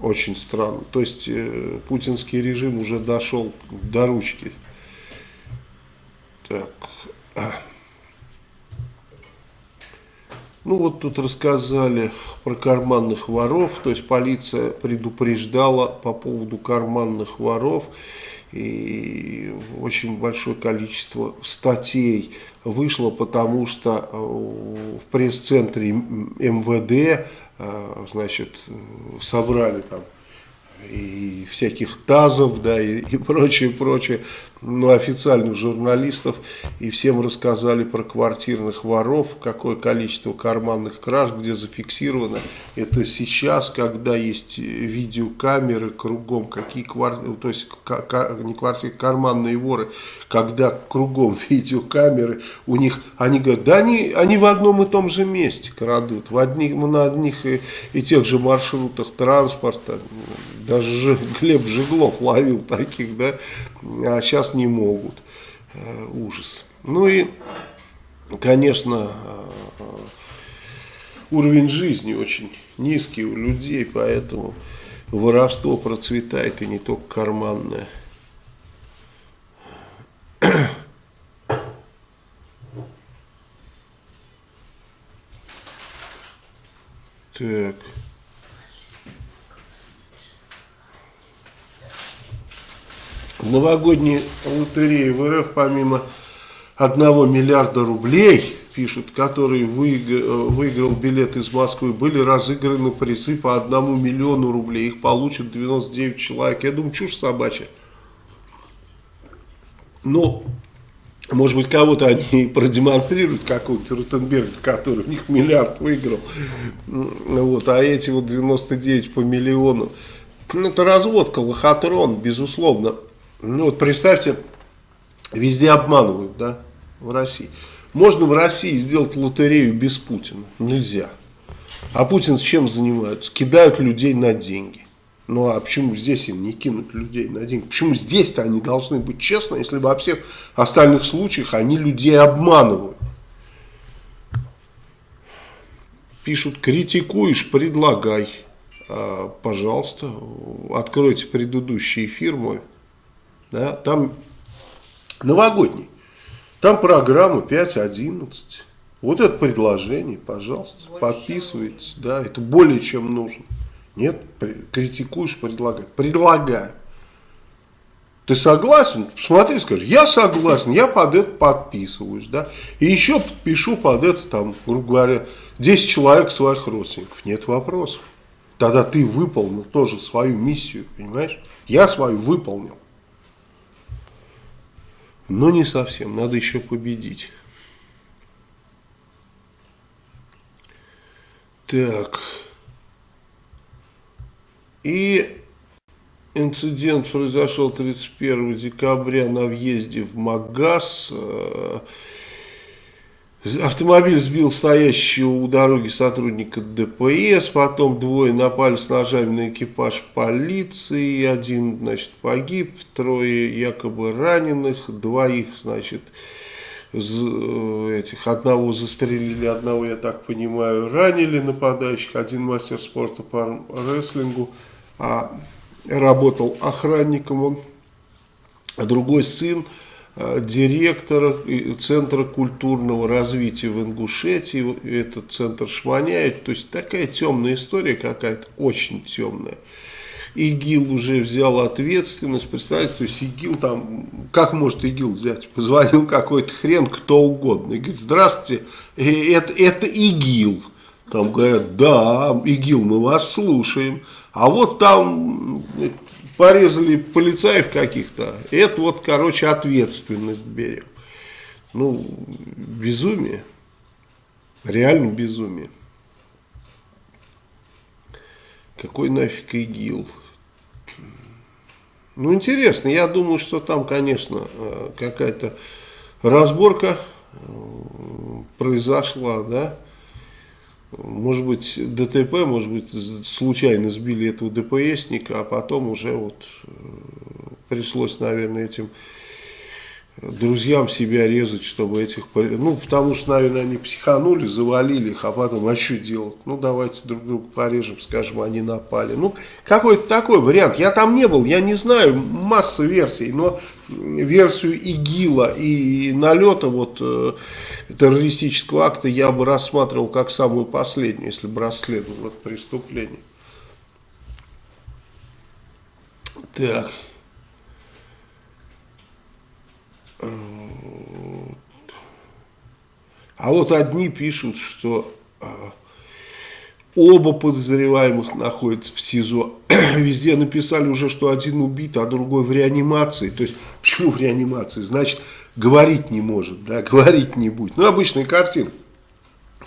Очень странно. То есть э, путинский режим уже дошел до ручки. Так. Ну вот тут рассказали про карманных воров, то есть полиция предупреждала по поводу карманных воров. И очень большое количество статей вышло, потому что э, в пресс-центре МВД э, значит, собрали там и всяких тазов, да, и, [LAUGHS] и прочее, прочее, ну, официальных журналистов, и всем рассказали про квартирных воров, какое количество карманных краж, где зафиксировано. Это сейчас, когда есть видеокамеры кругом, какие квартиры, то есть не квартиры, карманные воры, когда кругом [LAUGHS] видеокамеры, у них, они говорят, да они, они в одном и том же месте крадут, в одних, на одних и, и тех же маршрутах транспорта, даже Глеб Жиглов ловил таких, да, а сейчас не могут. Э, ужас. Ну и, конечно, э, уровень жизни очень низкий у людей, поэтому воровство процветает и не только карманное. Так. В новогодней лотерее в РФ помимо 1 миллиарда рублей, пишут, который выиграл билет из Москвы, были разыграны призы по 1 миллиону рублей. Их получат 99 человек. Я думаю, чушь собачья. Но, может быть, кого-то они продемонстрируют, какого-то Ротенберга, который у них миллиард выиграл. Вот, а эти вот 99 по миллиону. Ну, это разводка, лохотрон, безусловно. Ну вот представьте, везде обманывают, да, в России. Можно в России сделать лотерею без Путина? Нельзя. А Путин с чем занимается? Кидают людей на деньги. Ну а почему здесь им не кинуть людей на деньги? Почему здесь-то они должны быть честны, если во всех остальных случаях они людей обманывают? Пишут, критикуешь, предлагай. А, пожалуйста, откройте предыдущий эфир мой да, там новогодний, там программа 5.11. Вот это предложение, пожалуйста, больше подписывайтесь, да, это более чем нужно. Нет, критикуешь, предлагай. Предлагаю. Ты согласен? Посмотри, скажи, я согласен, я под это подписываюсь, да. И еще подпишу под это, там, грубо говоря, 10 человек своих родственников. Нет вопросов. Тогда ты выполнил тоже свою миссию, понимаешь? Я свою выполнил. Но не совсем, надо еще победить. Так. И инцидент произошел 31 декабря на въезде в Магаз. Автомобиль сбил стоящего у дороги сотрудника ДПС, потом двое напали с ножами на экипаж полиции, один, значит, погиб, трое якобы раненых, двоих, значит, этих, одного застрелили, одного, я так понимаю, ранили нападающих, один мастер спорта по рестлингу, а работал охранником он, а другой сын, Э, директора Центра культурного развития в Ингушетии, этот центр шманяет, то есть такая темная история какая-то, очень темная. ИГИЛ уже взял ответственность, представляете, то есть ИГИЛ там, как может ИГИЛ взять? Позвонил какой-то хрен, кто угодно, и говорит, здравствуйте, э, это, это ИГИЛ. Там говорят, да, ИГИЛ, мы вас слушаем. А вот там порезали полицаев каких-то, это вот, короче, ответственность берем. Ну, безумие. Реально безумие. Какой нафиг ИГИЛ? Ну, интересно. Я думаю, что там, конечно, э, какая-то разборка э, произошла, да. Может быть ДТП, может быть случайно сбили этого ДПСника, а потом уже вот э, пришлось, наверное, этим друзьям себя резать, чтобы этих... Ну, потому что, наверное, они психанули, завалили их, а потом, а что делать? Ну, давайте друг друга порежем, скажем, они напали. Ну, какой-то такой вариант. Я там не был, я не знаю, масса версий, но версию ИГИЛа и налета вот э, террористического акта я бы рассматривал как самую последнюю, если бы расследовал это преступление. Так. А вот одни пишут, что а, оба подозреваемых находятся в СИЗО. [CLEARS THROAT] Везде написали уже, что один убит, а другой в реанимации. То есть, [LAUGHS] почему в реанимации? Значит, говорить не может, да, [LAUGHS] говорить не будет. Ну, обычная картина.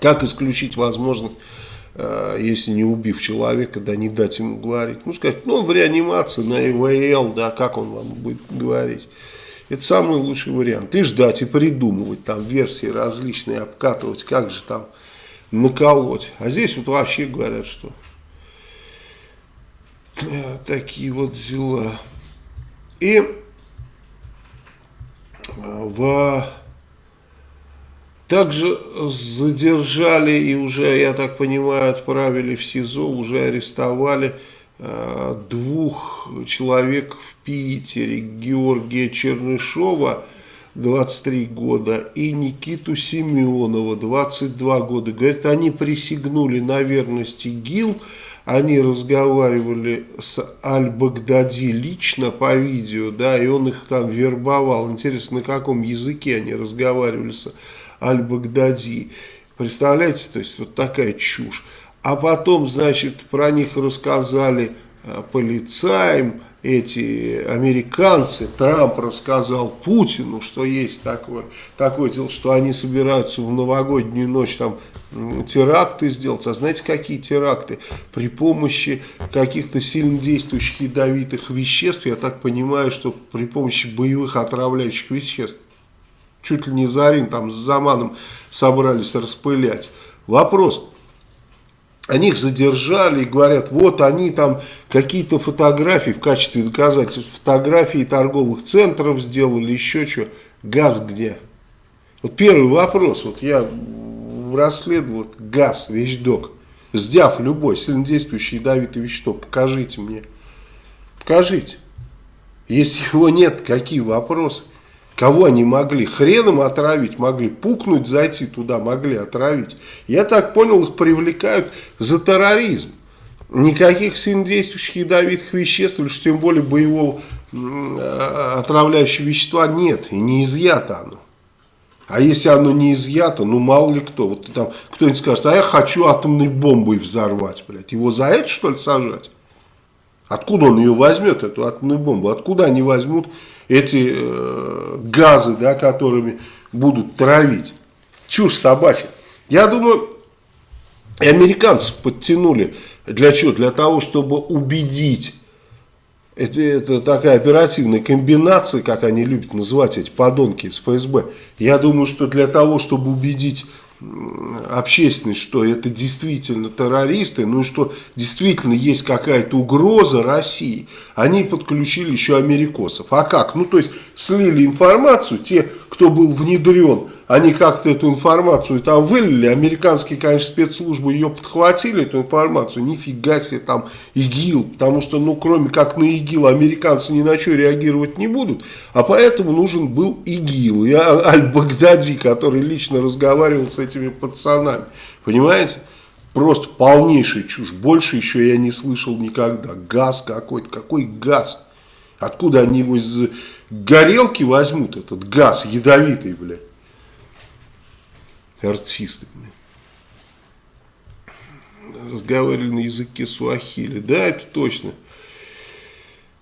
Как исключить возможность, а, если не убив человека, да, не дать ему говорить? Ну, сказать, ну, в реанимации, на ИВЛ, да, как он вам будет говорить? Это самый лучший вариант. И ждать, и придумывать там версии различные, обкатывать, как же там наколоть. А здесь вот вообще говорят, что э, такие вот дела. И э, в... Также задержали и уже, я так понимаю, отправили в СИЗО, уже арестовали Э, двух человек в Питере, Георгия Чернышова, 23 года, и Никиту Семенова, 22 года. Говорит, они присягнули на верность ИГИЛ, они разговаривали с Аль-Багдади лично по видео, да, и он их там вербовал. Интересно, на каком языке они разговаривали с Аль-Багдади. Представляете, то есть вот такая чушь. А потом, значит, про них рассказали э, полицаям, эти американцы, Трамп рассказал Путину, что есть такое, такое дело, что они собираются в новогоднюю ночь там теракты сделать. А знаете, какие теракты? При помощи каких-то сильно действующих ядовитых веществ, я так понимаю, что при помощи боевых отравляющих веществ. Чуть ли не Зарин там с Заманом собрались распылять. Вопрос, они их задержали и говорят, вот они там какие-то фотографии в качестве доказательств, фотографии торговых центров сделали, еще что. Газ где? Вот первый вопрос, вот я расследовал газ, вещдок, сдяв любой сильнодействующий ядовитый вещество, покажите мне. Покажите. Если его нет, какие вопросы? Кого они могли? Хреном отравить могли, пукнуть, зайти туда могли отравить. Я так понял, их привлекают за терроризм. Никаких сильнодействующих ядовитых веществ, или что тем более боевого э, отравляющего вещества нет. И не изъято оно. А если оно не изъято, ну мало ли кто. Вот там кто-нибудь скажет, а я хочу атомной бомбой взорвать, блядь. Его за это что ли сажать? Откуда он ее возьмет, эту атомную бомбу? Откуда они возьмут эти э, газы, да, которыми будут травить. Чушь собачья. Я думаю, и американцев подтянули для чего? Для того, чтобы убедить. Это, это такая оперативная комбинация, как они любят называть эти подонки из ФСБ. Я думаю, что для того, чтобы убедить общественность, что это действительно террористы, ну и что действительно есть какая-то угроза России, они подключили еще америкосов. А как? Ну то есть слили информацию, те, кто был внедрен они как-то эту информацию там вылили, американские, конечно, спецслужбы ее подхватили, эту информацию, нифига себе там ИГИЛ, потому что, ну, кроме как на ИГИЛ, американцы ни на что реагировать не будут, а поэтому нужен был ИГИЛ, и Аль-Багдади, который лично разговаривал с этими пацанами, понимаете? Просто полнейшая чушь, больше еще я не слышал никогда, газ какой-то, какой газ? Откуда они его из горелки возьмут, этот газ ядовитый, блядь? артисты. Разговаривали на языке суахили. Да, это точно.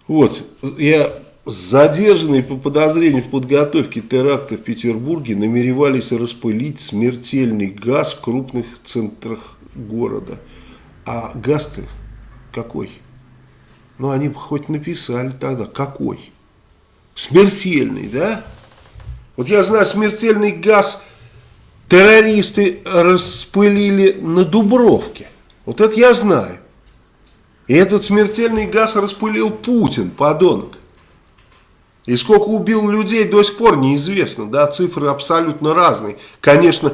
Вот, я задержанные по подозрению в подготовке теракта в Петербурге намеревались распылить смертельный газ в крупных центрах города. А газ-то какой? Ну, они бы хоть написали тогда, какой? Смертельный, да? Вот я знаю, смертельный газ террористы распылили на Дубровке. Вот это я знаю. И этот смертельный газ распылил Путин, подонок. И сколько убил людей до сих пор неизвестно, да, цифры абсолютно разные. Конечно,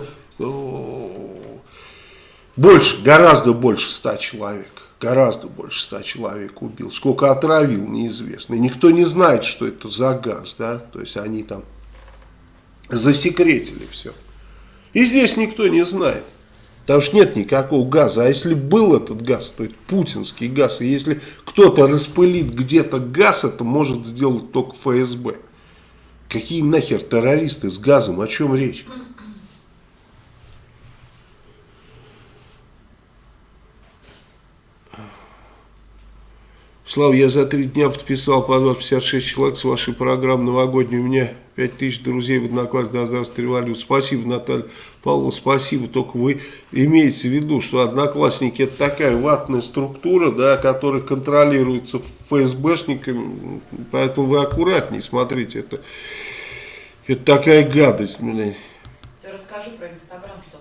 больше, гораздо больше ста человек. Гораздо больше ста человек убил. Сколько отравил, неизвестно. И никто не знает, что это за газ, да. То есть они там засекретили все. И здесь никто не знает. Потому что нет никакого газа. А если был этот газ, то это путинский газ. И если кто-то распылит где-то газ, это может сделать только ФСБ. Какие нахер террористы с газом? О чем речь? Слава, я за три дня подписал по 256 человек с вашей программы новогодней. У меня 5000 друзей в однокласснике до здравствуй революции. Спасибо, Наталья Павловна, спасибо. Только вы имеете в виду, что одноклассники это такая ватная структура, да, которая контролируется ФСБшниками. Поэтому вы аккуратнее смотрите. Это, это такая гадость. Ты расскажи про Инстаграм, что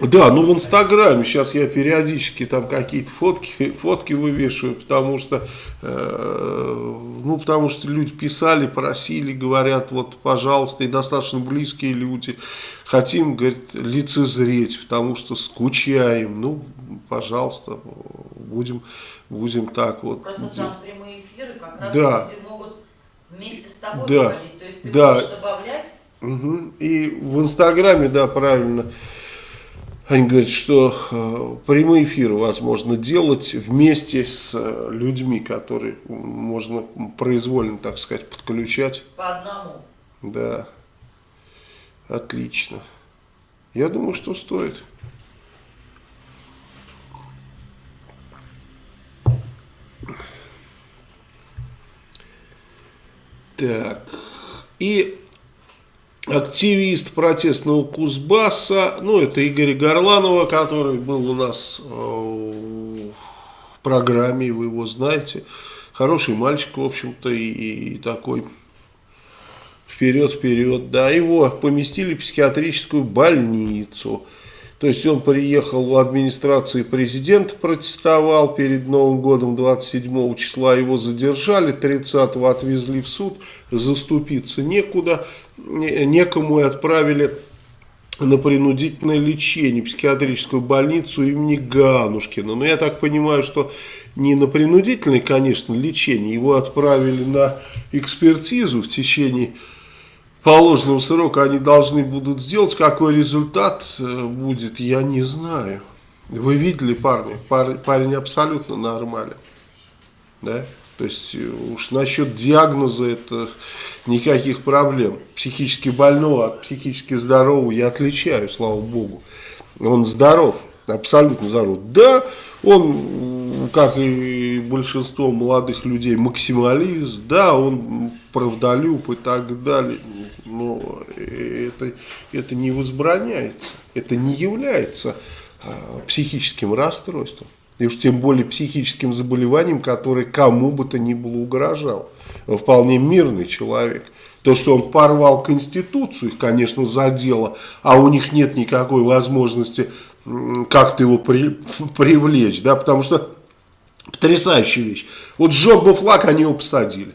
да, ну в Инстаграме сейчас я периодически там какие-то фотки, фотки вывешиваю, потому что, э, ну, потому что люди писали, просили, говорят, вот, пожалуйста, и достаточно близкие люди, хотим, говорит, лицезреть, потому что скучаем, ну, пожалуйста, будем, будем так вот. Просто там прямые эфиры как раз да. люди могут вместе с тобой да. говорить, то есть ты да. можешь добавлять. Угу. И в Инстаграме, да, правильно, они говорят, что э, прямые эфиры возможно делать вместе с э, людьми, которые можно произвольно, так сказать, подключать. По одному. Да. Отлично. Я думаю, что стоит. Так. И активист протестного Кузбасса, ну это Игорь Горланова, который был у нас э, в программе, вы его знаете, хороший мальчик, в общем-то, и, и такой. Вперед-вперед, да, его поместили в психиатрическую больницу, то есть он приехал в администрации президента, протестовал перед Новым годом 27 числа, его задержали, 30 отвезли в суд, заступиться некуда, некому и отправили на принудительное лечение психиатрическую больницу имени Ганушкина. Но я так понимаю, что не на принудительное, конечно, лечение, его отправили на экспертизу в течение положенного срока они должны будут сделать. Какой результат э, будет, я не знаю. Вы видели парня? Парень абсолютно нормален. Да? То есть э, уж насчет диагноза это никаких проблем. Психически больного от психически здорового я отличаю, слава богу. Он здоров, абсолютно здоров. Да, он, как и большинство молодых людей, максималист, да, он правдолюб и так далее, но это, это не возбраняется, это не является а, психическим расстройством. И уж тем более психическим заболеванием, которое кому бы то ни было угрожало. Он вполне мирный человек. То, что он порвал Конституцию, их, конечно, задело, а у них нет никакой возможности как-то его при, [LAUGHS] привлечь, да, потому что потрясающая вещь. Вот сжег бы флаг, они его посадили.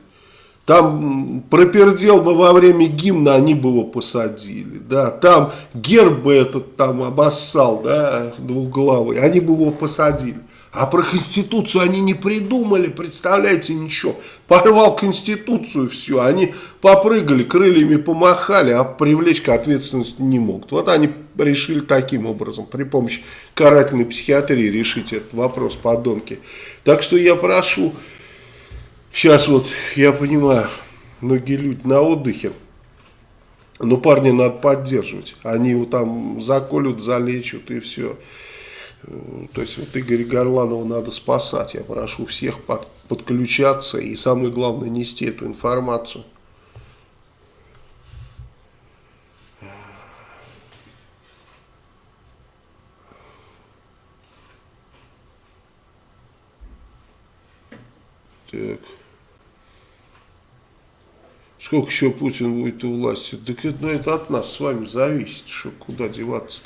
Там пропердел бы во время гимна, они бы его посадили. Да. Там герб бы этот там обоссал, да, двухглавый, они бы его посадили. А про Конституцию они не придумали, представляете, ничего. Порвал Конституцию, все. Они попрыгали, крыльями помахали, а привлечь к ответственности не могут. Вот они решили таким образом, при помощи карательной психиатрии решить этот вопрос, подонки. Так что я прошу, сейчас вот, я понимаю, многие люди на отдыхе, но парня надо поддерживать. Они его там заколют, залечат и все. То есть вот Игоря Горланова надо спасать. Я прошу всех под, подключаться и самое главное нести эту информацию. Так. Сколько еще Путин будет у власти? Так это, ну, это от нас с вами зависит, что куда деваться.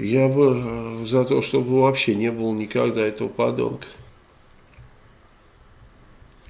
Я бы э, за то, чтобы вообще не было никогда этого подонка.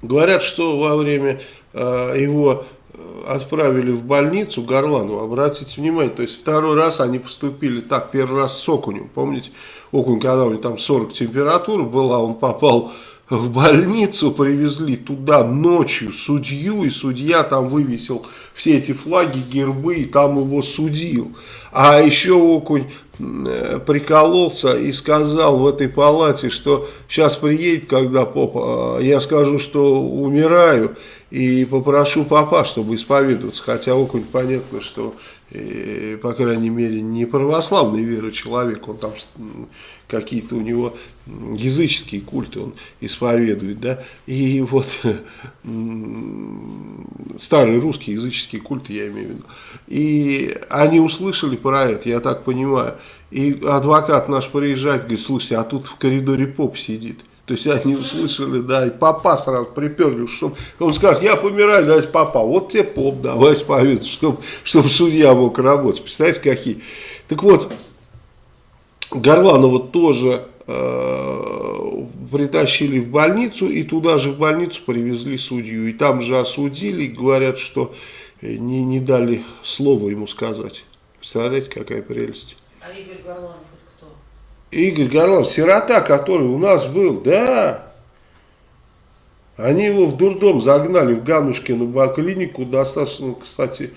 Говорят, что во время э, его э, отправили в больницу Горланова, обратите внимание, то есть второй раз они поступили так, первый раз с окунем, помните, окунь, когда у него там 40 температура была, он попал в больницу, привезли туда ночью судью, и судья там вывесил все эти флаги, гербы, и там его судил. А еще окунь э, прикололся и сказал в этой палате, что сейчас приедет, когда попа, я скажу, что умираю, и попрошу папа, чтобы исповедоваться. Хотя окунь понятно, что и, по крайней мере, не православной веры человек, он там какие-то у него языческие культы он исповедует, да, и вот старые русские языческие культы, я имею в виду, и они услышали про это, я так понимаю, и адвокат наш приезжает, говорит, слушайте, а тут в коридоре поп сидит, то есть они услышали, да, и папа сразу приперли, чтобы он сказал, я помираю, давайте папа, вот тебе поп, давай исповедуй, чтобы, чтобы судья мог работать. Представляете, какие. Так вот, Горланова тоже э, притащили в больницу, и туда же в больницу привезли судью. И там же осудили, говорят, что не, не дали слова ему сказать. Представляете, какая прелесть. А Игорь Горланов? Игорь Горлов, сирота, который у нас был, да. Они его в дурдом загнали в Ганушкину клинику, достаточно, кстати,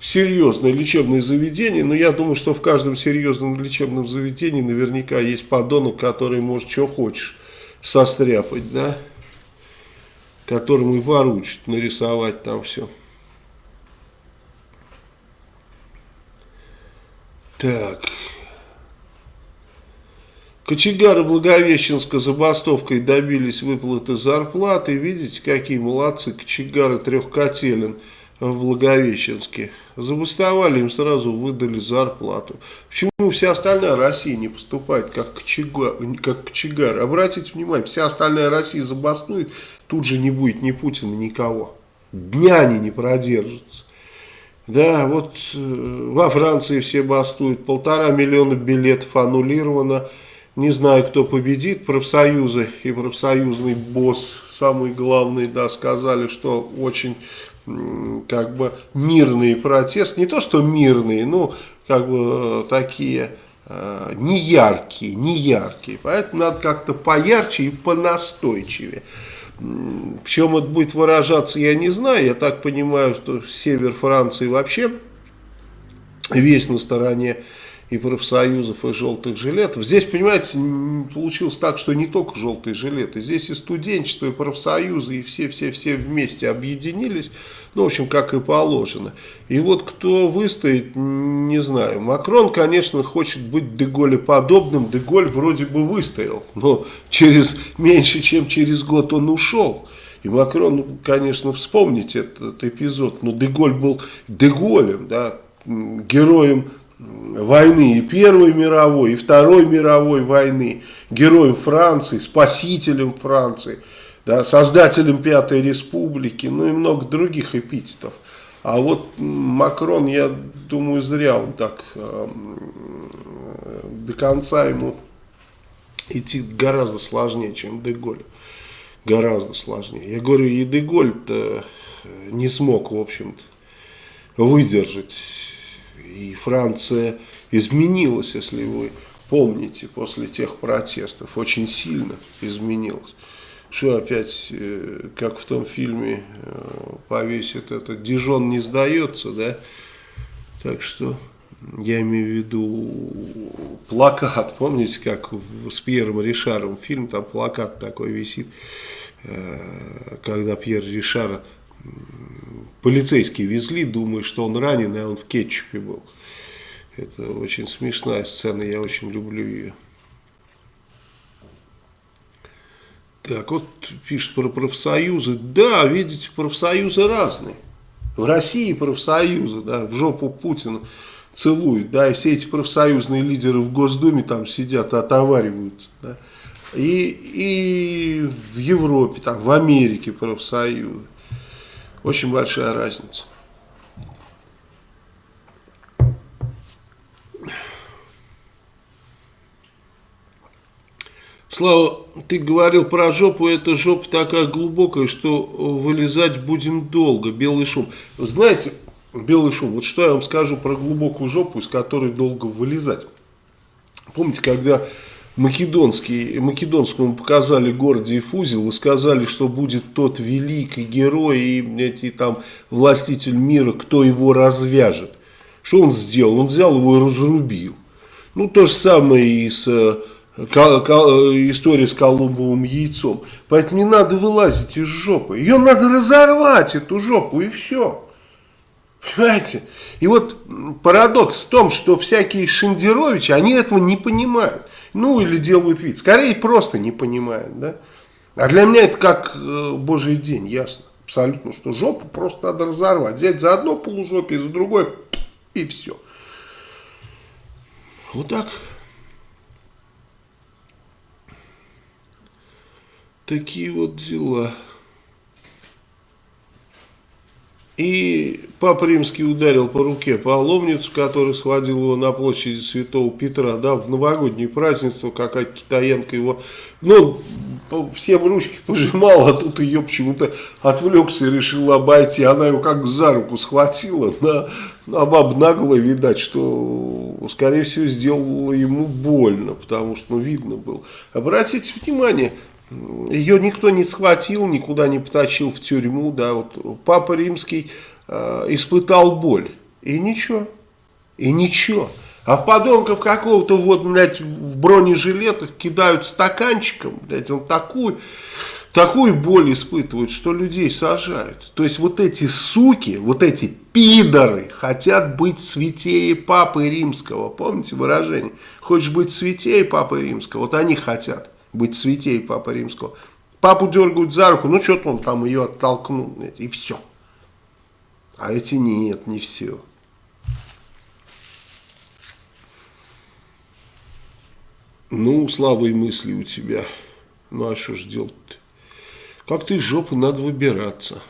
серьезное лечебное заведение, но я думаю, что в каждом серьезном лечебном заведении наверняка есть подонок, который может что хочешь состряпать, да, которому и поручат нарисовать там все. Так... Кочегары Благовещенска забастовкой добились выплаты зарплаты. Видите, какие молодцы кочегары трехкотелен в Благовещенске. Забастовали, им сразу выдали зарплату. Почему вся остальная Россия не поступает как кочегар? Как кочегар? Обратите внимание, вся остальная Россия забастует, тут же не будет ни Путина, никого. Дня они не продержатся. Да, вот э, во Франции все бастуют, полтора миллиона билетов аннулировано. Не знаю, кто победит, профсоюзы и профсоюзный босс, самый главный, да, сказали, что очень как бы мирный протест, не то что мирные, ну, как бы такие э, неяркие, неяркие, поэтому надо как-то поярче и понастойчивее. В чем это будет выражаться, я не знаю, я так понимаю, что север Франции вообще весь на стороне и профсоюзов, и желтых жилетов. Здесь, понимаете, получилось так, что не только желтые жилеты, здесь и студенчество, и профсоюзы, и все-все-все вместе объединились, ну, в общем, как и положено. И вот кто выстоит, не знаю. Макрон, конечно, хочет быть Деголе подобным, Деголь вроде бы выстоял, но через меньше, чем через год он ушел. И Макрон, конечно, вспомните этот эпизод, но Деголь был Деголем, да, героем войны и Первой мировой, и Второй мировой войны, героем Франции, спасителем Франции, да, создателем Пятой Республики, ну и много других эпитетов. А вот Макрон, я думаю, зря он так э, до конца ему идти гораздо сложнее, чем Деголь. Гораздо сложнее. Я говорю, и Деголь-то не смог, в общем-то, выдержать и Франция изменилась, если вы помните, после тех протестов. Очень сильно изменилась. Что опять, э, как в том фильме э, повесит это, Дижон не сдается, да? Так что я имею в виду плакат, помните, как с Пьером Ришаром фильм, там плакат такой висит, э, когда Пьер Ришар полицейские везли, думая, что он ранен, а он в кетчупе был. Это очень смешная сцена, я очень люблю ее. Так, вот пишет про профсоюзы. Да, видите, профсоюзы разные. В России профсоюзы, да, в жопу Путина целуют, да, и все эти профсоюзные лидеры в Госдуме там сидят, отовариваются, да. И, и в Европе, там, в Америке профсоюзы. Очень большая разница. Слава, ты говорил про жопу, эта жопа такая глубокая, что вылезать будем долго, белый шум. Знаете, белый шум, вот что я вам скажу про глубокую жопу, из которой долго вылезать. Помните, когда Македонский, Македонскому показали Гордиев узел и сказали, что будет тот великий герой и, и там властитель мира, кто его развяжет. Что он сделал? Он взял его и разрубил. Ну, то же самое и с история с Колумбовым яйцом. Поэтому не надо вылазить из жопы. Ее надо разорвать, эту жопу, и все. Понимаете? И вот парадокс в том, что всякие Шендеровичи, они этого не понимают. Ну, или делают вид. Скорее, просто не понимают, да. А для меня это как э, божий день, ясно. Абсолютно, что жопу просто надо разорвать. Взять за одно полужопие, за другое, и все. Вот так. Такие вот дела. И Папа Римский ударил по руке паломницу, который схватил его на площади Святого Петра, да, в новогоднее празднество, какая-то китаянка его, ну, всем ручки пожимал, а тут ее почему-то отвлекся и решил обойти. Она его как за руку схватила, на, на баб нагло видать, что, скорее всего, сделала ему больно, потому что, ну, видно было. Обратите внимание, ее никто не схватил, никуда не потащил в тюрьму, да, вот Папа Римский э, испытал боль, и ничего, и ничего. А в подонков какого-то вот, блядь, в бронежилетах кидают стаканчиком, блядь, он такую, такую боль испытывает, что людей сажают. То есть вот эти суки, вот эти пидоры хотят быть святее Папы Римского. Помните выражение? Хочешь быть святее Папы Римского? Вот они хотят быть святей Папы Римского. Папу дергают за руку, ну что-то он там ее оттолкнул, и все. А эти нет, не все. Ну, слава мысли у тебя. Ну, а что ж делать-то? Как ты из жопы надо выбираться.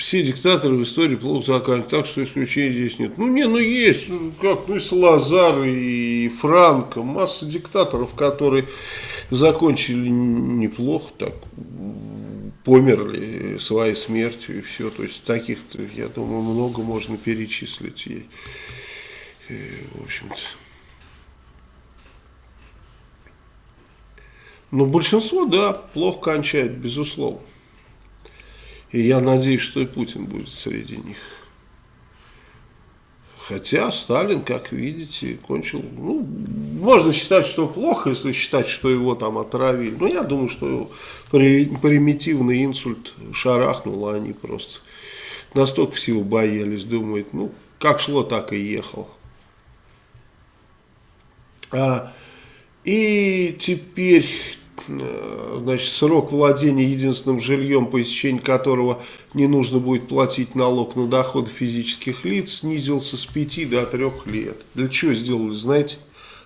Все диктаторы в истории плохо заканчивают, так что исключений здесь нет. Ну, не, ну есть, ну, как, ну и Салазар, и Франко, масса диктаторов, которые закончили неплохо, так, померли своей смертью и все. То есть таких, я думаю, много можно перечислить. И, и в общем-то. Но большинство, да, плохо кончает, безусловно. И я надеюсь, что и Путин будет среди них. Хотя Сталин, как видите, кончил, ну, можно считать, что плохо, если считать, что его там отравили. Но я думаю, что примитивный инсульт шарахнул, а они просто настолько всего боялись, думают, ну, как шло, так и ехал. А, и теперь значит, срок владения единственным жильем, по истечении которого не нужно будет платить налог на доходы физических лиц, снизился с 5 до 3 лет. Для чего сделали, знаете?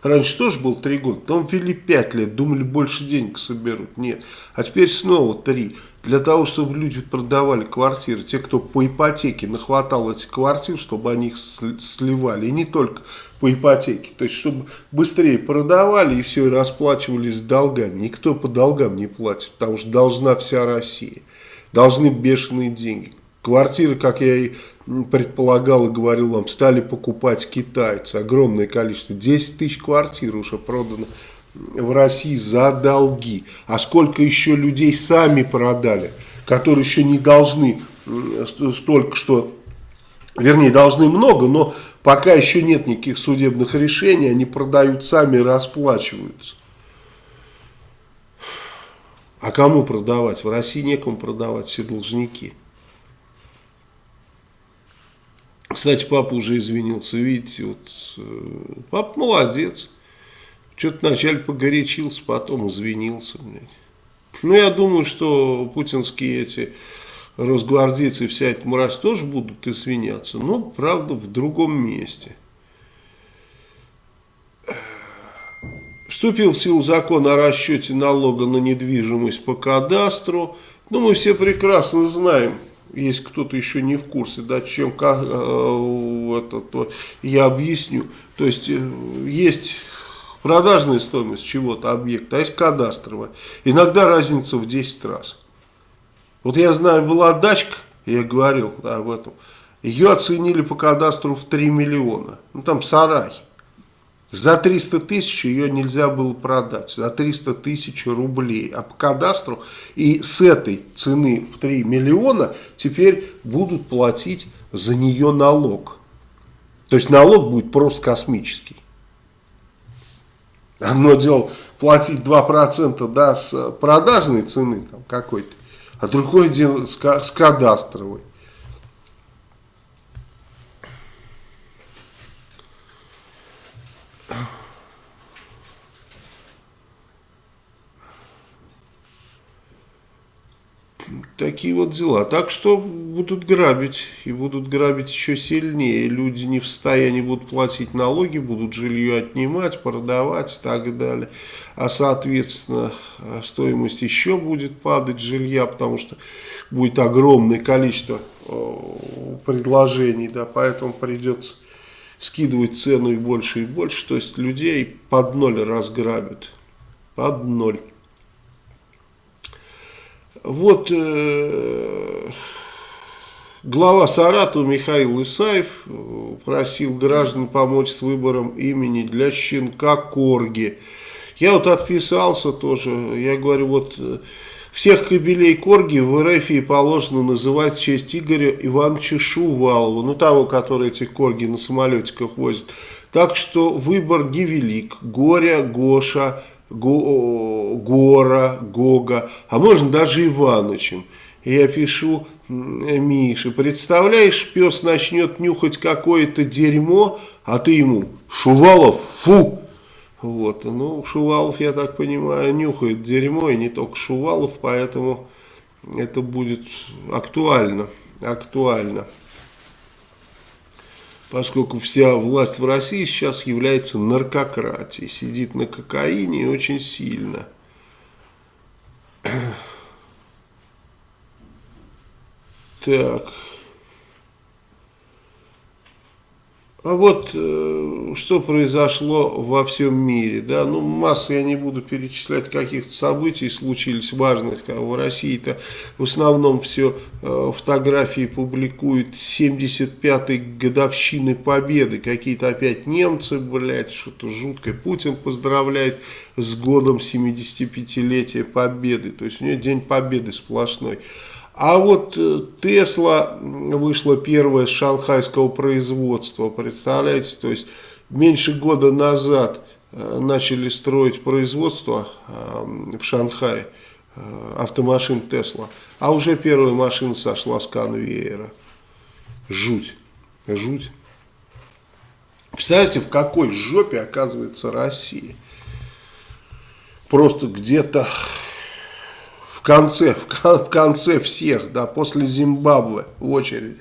Раньше тоже было 3 года, потом ввели 5 лет, думали больше денег соберут. Нет, а теперь снова 3 для того, чтобы люди продавали квартиры, те, кто по ипотеке нахватал эти квартиры, чтобы они их сливали, и не только по ипотеке, то есть, чтобы быстрее продавали и все, и расплачивались с долгами. Никто по долгам не платит, потому что должна вся Россия, должны бешеные деньги. Квартиры, как я и предполагал и говорил вам, стали покупать китайцы, огромное количество, 10 тысяч квартир уже продано в России за долги. А сколько еще людей сами продали, которые еще не должны столько, что, вернее, должны много, но пока еще нет никаких судебных решений, они продают сами расплачиваются. А кому продавать? В России некому продавать, все должники. Кстати, папа уже извинился, видите, вот, э, папа молодец. Что-то вначале погорячился, потом извинился. Блядь. Ну, я думаю, что путинские эти росгвардейцы, вся эта мразь тоже будут извиняться, но, правда, в другом месте. Вступил в силу закон о расчете налога на недвижимость по кадастру. Ну, мы все прекрасно знаем, если кто-то еще не в курсе, да, чем как, э, это, то я объясню. То есть э, есть продажная стоимость чего-то объекта, а есть кадастровая. Иногда разница в 10 раз. Вот я знаю, была дачка, я говорил об этом, ее оценили по кадастру в 3 миллиона. Ну там сарай. За 300 тысяч ее нельзя было продать, за 300 тысяч рублей. А по кадастру и с этой цены в 3 миллиона теперь будут платить за нее налог. То есть налог будет просто космический. Одно дело платить 2% да, с продажной цены какой-то, а другое дело с, с кадастровой. Такие вот дела. Так что будут грабить. И будут грабить еще сильнее. Люди не в состоянии будут платить налоги, будут жилье отнимать, продавать и так далее. А соответственно стоимость еще будет падать жилья, потому что будет огромное количество предложений. Да, поэтому придется скидывать цену и больше и больше. То есть людей под ноль разграбят. Под ноль. Вот э, глава Саратова Михаил Исаев э, просил граждан помочь с выбором имени для щенка Корги. Я вот отписался тоже, я говорю, вот э, всех кобелей Корги в РФ положено называть в честь Игоря Ивановича Шувалова, ну того, который эти Корги на самолетиках возит. Так что выбор невелик. Горя, Гоша, Го, Гора, Гога, а можно даже Иванычем. Я пишу Мише, представляешь, пес начнет нюхать какое-то дерьмо, а ты ему, Шувалов, фу! Вот, ну, Шувалов, я так понимаю, нюхает дерьмо, и не только Шувалов, поэтому это будет актуально, актуально поскольку вся власть в России сейчас является наркократией, сидит на кокаине и очень сильно. Так. А вот э, что произошло во всем мире, да, ну масса, я не буду перечислять каких-то событий, случились важных, как в России-то в основном все э, фотографии публикуют 75-й годовщины победы, какие-то опять немцы, блядь, что-то жуткое, Путин поздравляет с годом 75-летия победы, то есть у него день победы сплошной. А вот э, Тесла вышла первая с шанхайского производства, представляете, то есть меньше года назад э, начали строить производство э, в Шанхае автомашин Тесла, а уже первая машина сошла с конвейера. Жуть, жуть. Представляете, в какой жопе оказывается Россия? Просто где-то конце, в конце всех, да, после Зимбабве в очереди.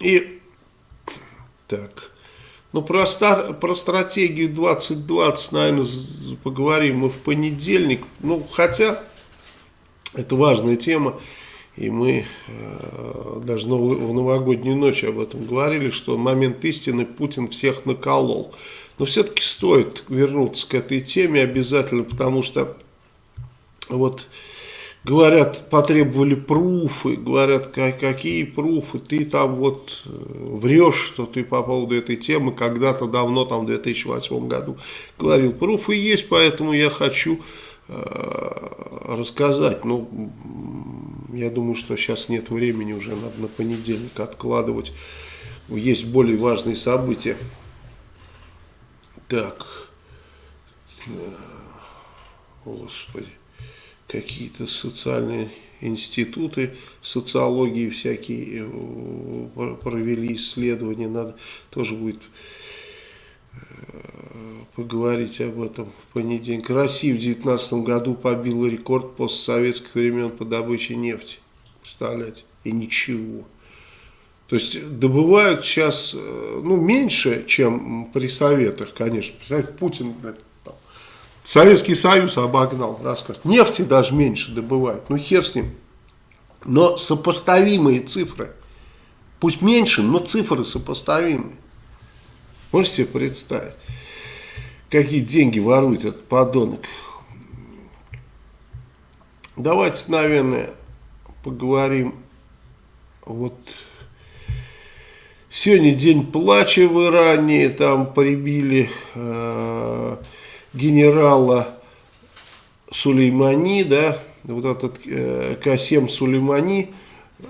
И так, ну про, стар, про стратегию 2020, наверное, поговорим мы в понедельник. Ну, хотя это важная тема. И мы э, даже в новогоднюю ночь об этом говорили, что момент истины Путин всех наколол. Но все-таки стоит вернуться к этой теме обязательно, потому что вот говорят, потребовали пруфы, говорят, какие пруфы, ты там вот э, врешь, что ты по поводу этой темы когда-то давно, там в 2008 году говорил. Пруфы есть, поэтому я хочу э, рассказать. Ну, я думаю, что сейчас нет времени уже, надо на понедельник откладывать. Есть более важные события. Так. Господи. Какие-то социальные институты социологии всякие э, провели исследования. Надо тоже будет э, поговорить об этом в понедельник. Россия в 2019 году побила рекорд постсоветских времен по добыче нефти. Представляете? И ничего. То есть добывают сейчас ну, меньше, чем при советах, конечно. Представляете, Путин там, Советский Союз обогнал, рассказ. Нефти даже меньше добывают, ну хер с ним. Но сопоставимые цифры. Пусть меньше, но цифры сопоставимые. Можете себе представить, какие деньги ворует этот подонок. Давайте, наверное, поговорим. Вот сегодня день плача в Иране, там прибили э, генерала Сулеймани, да, вот этот э, Касем Сулеймани,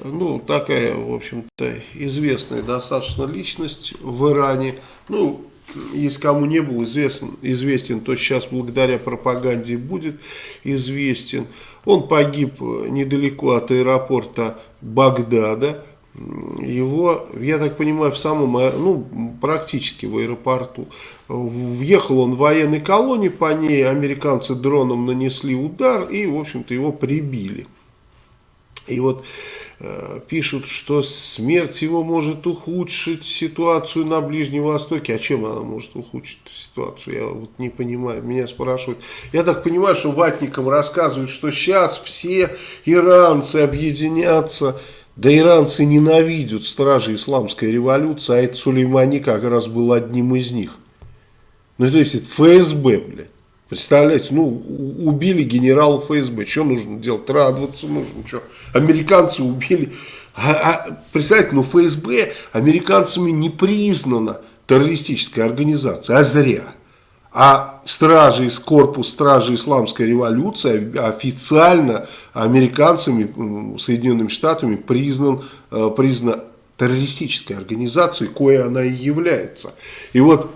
ну, такая, в общем-то, известная достаточно личность в Иране. Ну, если кому не был известен, известен, то сейчас благодаря пропаганде будет известен. Он погиб недалеко от аэропорта Багдада. Его, я так понимаю, в самом, ну, практически в аэропорту. Въехал он в военной колонии, по ней американцы дроном нанесли удар и, в общем-то, его прибили. И вот Э, пишут, что смерть его может ухудшить ситуацию на Ближнем Востоке. А чем она может ухудшить ситуацию? Я вот не понимаю. Меня спрашивают. Я так понимаю, что ватникам рассказывают, что сейчас все иранцы объединятся. Да иранцы ненавидят стражи исламской революции, а это Сулеймани как раз был одним из них. Ну, то есть, это ФСБ, блядь. Представляете, ну, убили генерала ФСБ, что нужно делать? Радоваться нужно, что? Американцы убили. А, а, представляете, ну, ФСБ американцами не признана террористическая организация, а зря. А стражи, корпус стражи исламской революции официально американцами, Соединенными Штатами признан, э, признан террористической организацией, кое она и является. И вот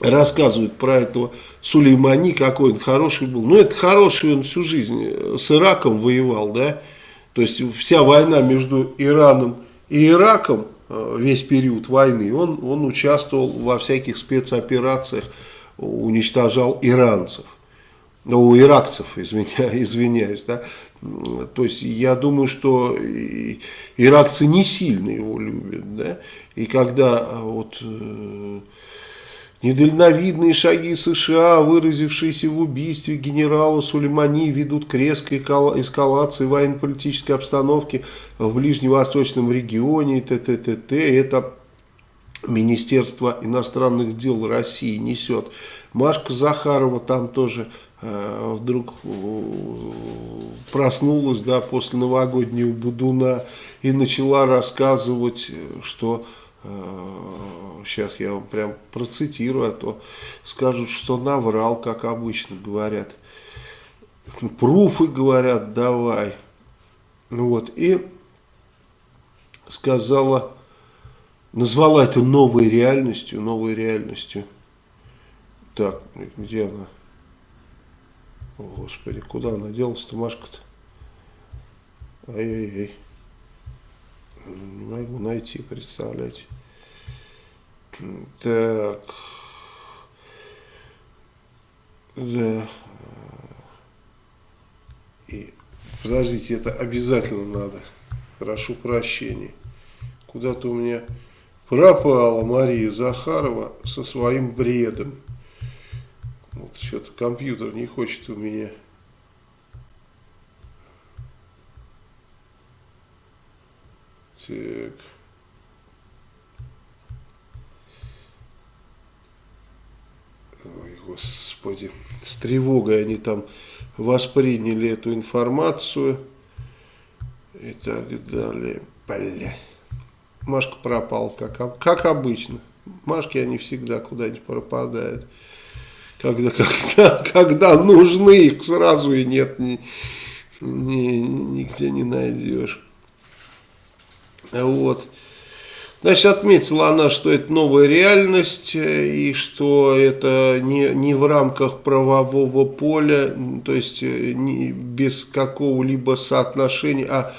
рассказывают про этого Сулеймани, какой он хороший был. Ну, это хороший он всю жизнь э, с Ираком воевал, да. То есть, вся война между Ираном и Ираком, э, весь период войны, он, он участвовал во всяких спецоперациях, уничтожал иранцев. Ну, иракцев, [LAUGHS] извиняюсь, извиняюсь, да. То есть, я думаю, что иракцы не сильно его любят, да. И когда э, вот Недальновидные шаги США, выразившиеся в убийстве генерала Сулеймани, ведут к резкой эскалации военно-политической обстановки в ближневосточном регионе, т т т т Это Министерство иностранных дел России несет. Машка Захарова там тоже э, вдруг э, проснулась да, после новогоднего Будуна и начала рассказывать, что сейчас я вам прям процитирую, а то скажут, что наврал, как обычно говорят. Пруфы говорят, давай. Вот, и сказала, назвала это новой реальностью, новой реальностью. Так, где она? О, Господи, куда она делась-то, Машка-то? Ай-яй-яй. Не могу найти, представляете. Так. Да. И, подождите, это обязательно надо. Прошу прощения. Куда-то у меня пропала Мария Захарова со своим бредом. Вот что-то компьютер не хочет у меня. Так. Ой, Господи, с тревогой они там восприняли эту информацию и так далее. Бля. Машка пропал, как, как обычно. Машки они всегда куда-нибудь пропадают. Когда, когда, когда нужны, их сразу и нет, ни, ни, нигде не найдешь. Вот. Значит, отметила она, что это новая реальность э, и что это не, не в рамках правового поля, то есть э, не, без какого-либо соотношения, а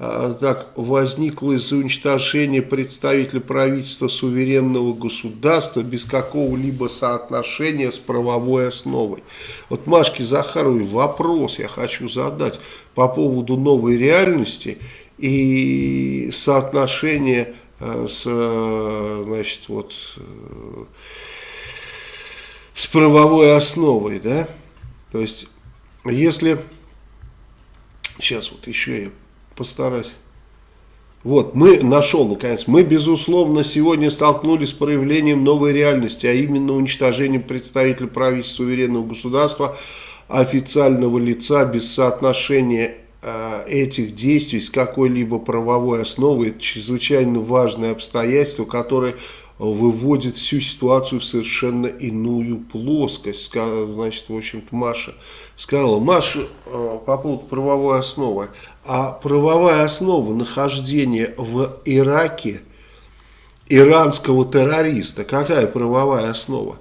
так возникло из-за уничтожения представителя правительства суверенного государства без какого-либо соотношения с правовой основой. Вот Машке Захаровой вопрос я хочу задать по поводу новой реальности и соотношения Э, с, э, значит, вот, э, с правовой основой, да, то есть, если, сейчас вот еще я постараюсь, вот, мы, нашел наконец, мы, безусловно, сегодня столкнулись с проявлением новой реальности, а именно уничтожением представителя правительства суверенного государства, официального лица без соотношения э, этих действий с какой-либо правовой основой. Это чрезвычайно важное обстоятельство, которое выводит всю ситуацию в совершенно иную плоскость. Значит, в общем-то, Маша сказала, Маша, э, по поводу правовой основы, а правовая основа нахождения в Ираке иранского террориста, какая правовая основа?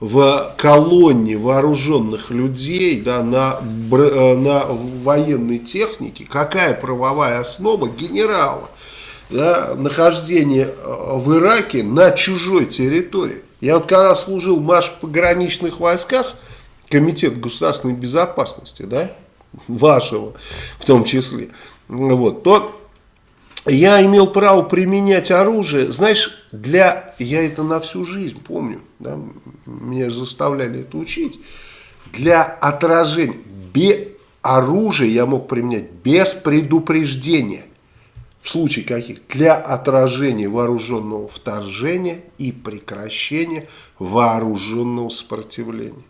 в колонне вооруженных людей да, на, э, на военной технике, какая правовая основа генерала да, нахождение э, в Ираке на чужой территории. Я вот когда служил в пограничных войсках, комитет государственной безопасности, да, вашего в том числе, вот, то я имел право применять оружие, знаешь, для, я это на всю жизнь помню, да, меня заставляли это учить, для отражения, без оружия я мог применять без предупреждения в случае каких? Для отражения вооруженного вторжения и прекращения вооруженного сопротивления.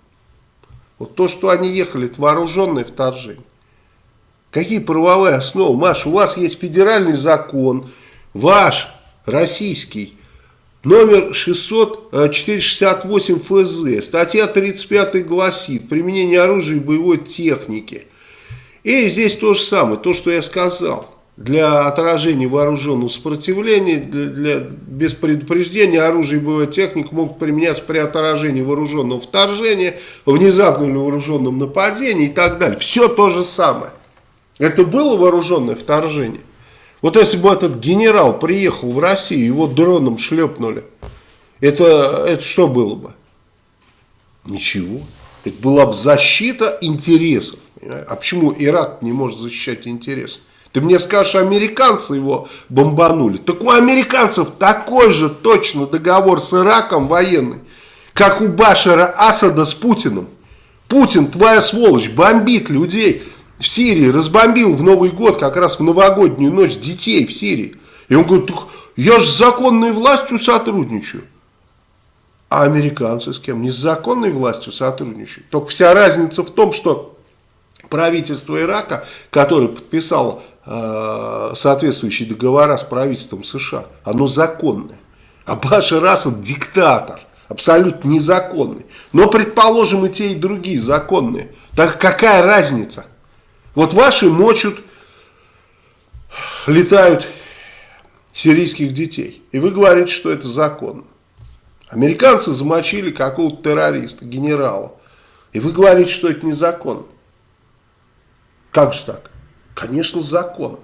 Вот то, что они ехали, это вооруженное вторжение. Какие правовые основы? Маш, у вас есть федеральный закон, ваш, российский, номер 668 ФЗ, статья 35 гласит, применение оружия и боевой техники. И здесь то же самое, то, что я сказал для отражения вооруженного сопротивления, для, для, без предупреждения оружие и боевая техника могут применяться при отражении вооруженного вторжения, внезапном или вооруженном нападении и так далее. Все то же самое. Это было вооруженное вторжение. Вот если бы этот генерал приехал в Россию, его дроном шлепнули, это, это что было бы? Ничего. Это была бы защита интересов. А почему Ирак не может защищать интересы? Ты мне скажешь, американцы его бомбанули. Так у американцев такой же точно договор с Ираком военный, как у Башара Асада с Путиным. Путин, твоя сволочь, бомбит людей в Сирии, разбомбил в Новый год, как раз в новогоднюю ночь, детей в Сирии. И он говорит, я же с законной властью сотрудничаю. А американцы с кем? Не с законной властью сотрудничают. Только вся разница в том, что правительство Ирака, которое подписало соответствующие договора с правительством США. Оно законное. А Башар Асад диктатор. Абсолютно незаконный. Но, предположим, и те, и другие законные. Так какая разница? Вот ваши мочут, летают сирийских детей. И вы говорите, что это законно. Американцы замочили какого-то террориста, генерала. И вы говорите, что это незаконно. Как же так? Конечно, закон.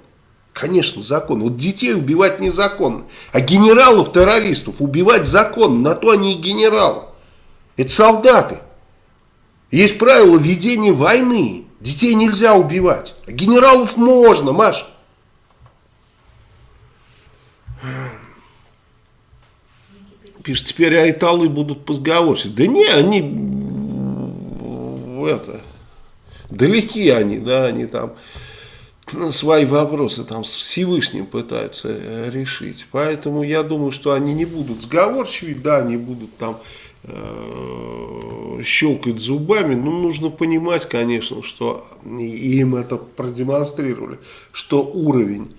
Конечно, закон. Вот детей убивать незаконно. А генералов-террористов убивать закон. На то они и генералы. Это солдаты. Есть правила ведения войны. Детей нельзя убивать. А генералов можно, Маш. Пишет, теперь айталы будут позговорчивы. Да не, они это, далеки они, да, они там свои вопросы там с Всевышним пытаются э, решить. Поэтому я думаю, что они не будут сговорчивы, да, они будут там э, щелкать зубами, но нужно понимать, конечно, что им это продемонстрировали, что уровень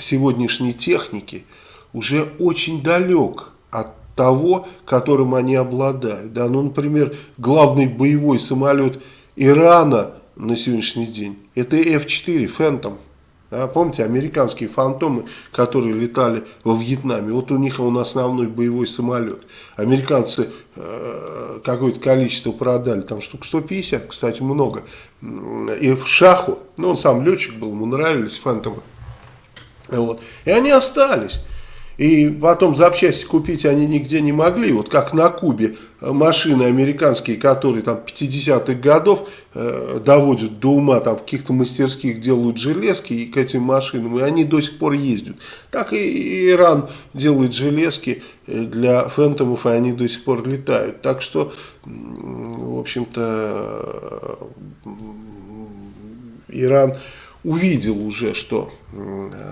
сегодняшней техники уже очень далек от того, которым они обладают. Да? Ну, например, главный боевой самолет Ирана на сегодняшний день, это F-4 Phantom. Да, помните, американские фантомы, которые летали во Вьетнаме, вот у них он основной боевой самолет. Американцы э, какое-то количество продали, там штук 150, кстати, много. И в Шаху, ну он сам летчик был, ему нравились фантомы. Вот. И они остались. И потом запчасти купить они нигде не могли. Вот как на Кубе машины американские, которые там 50-х годов э, доводят до ума, там в каких-то мастерских делают железки и к этим машинам, и они до сих пор ездят. Так и Иран делает железки э, для фэнтомов, и они до сих пор летают. Так что, в общем-то, Иран увидел уже, что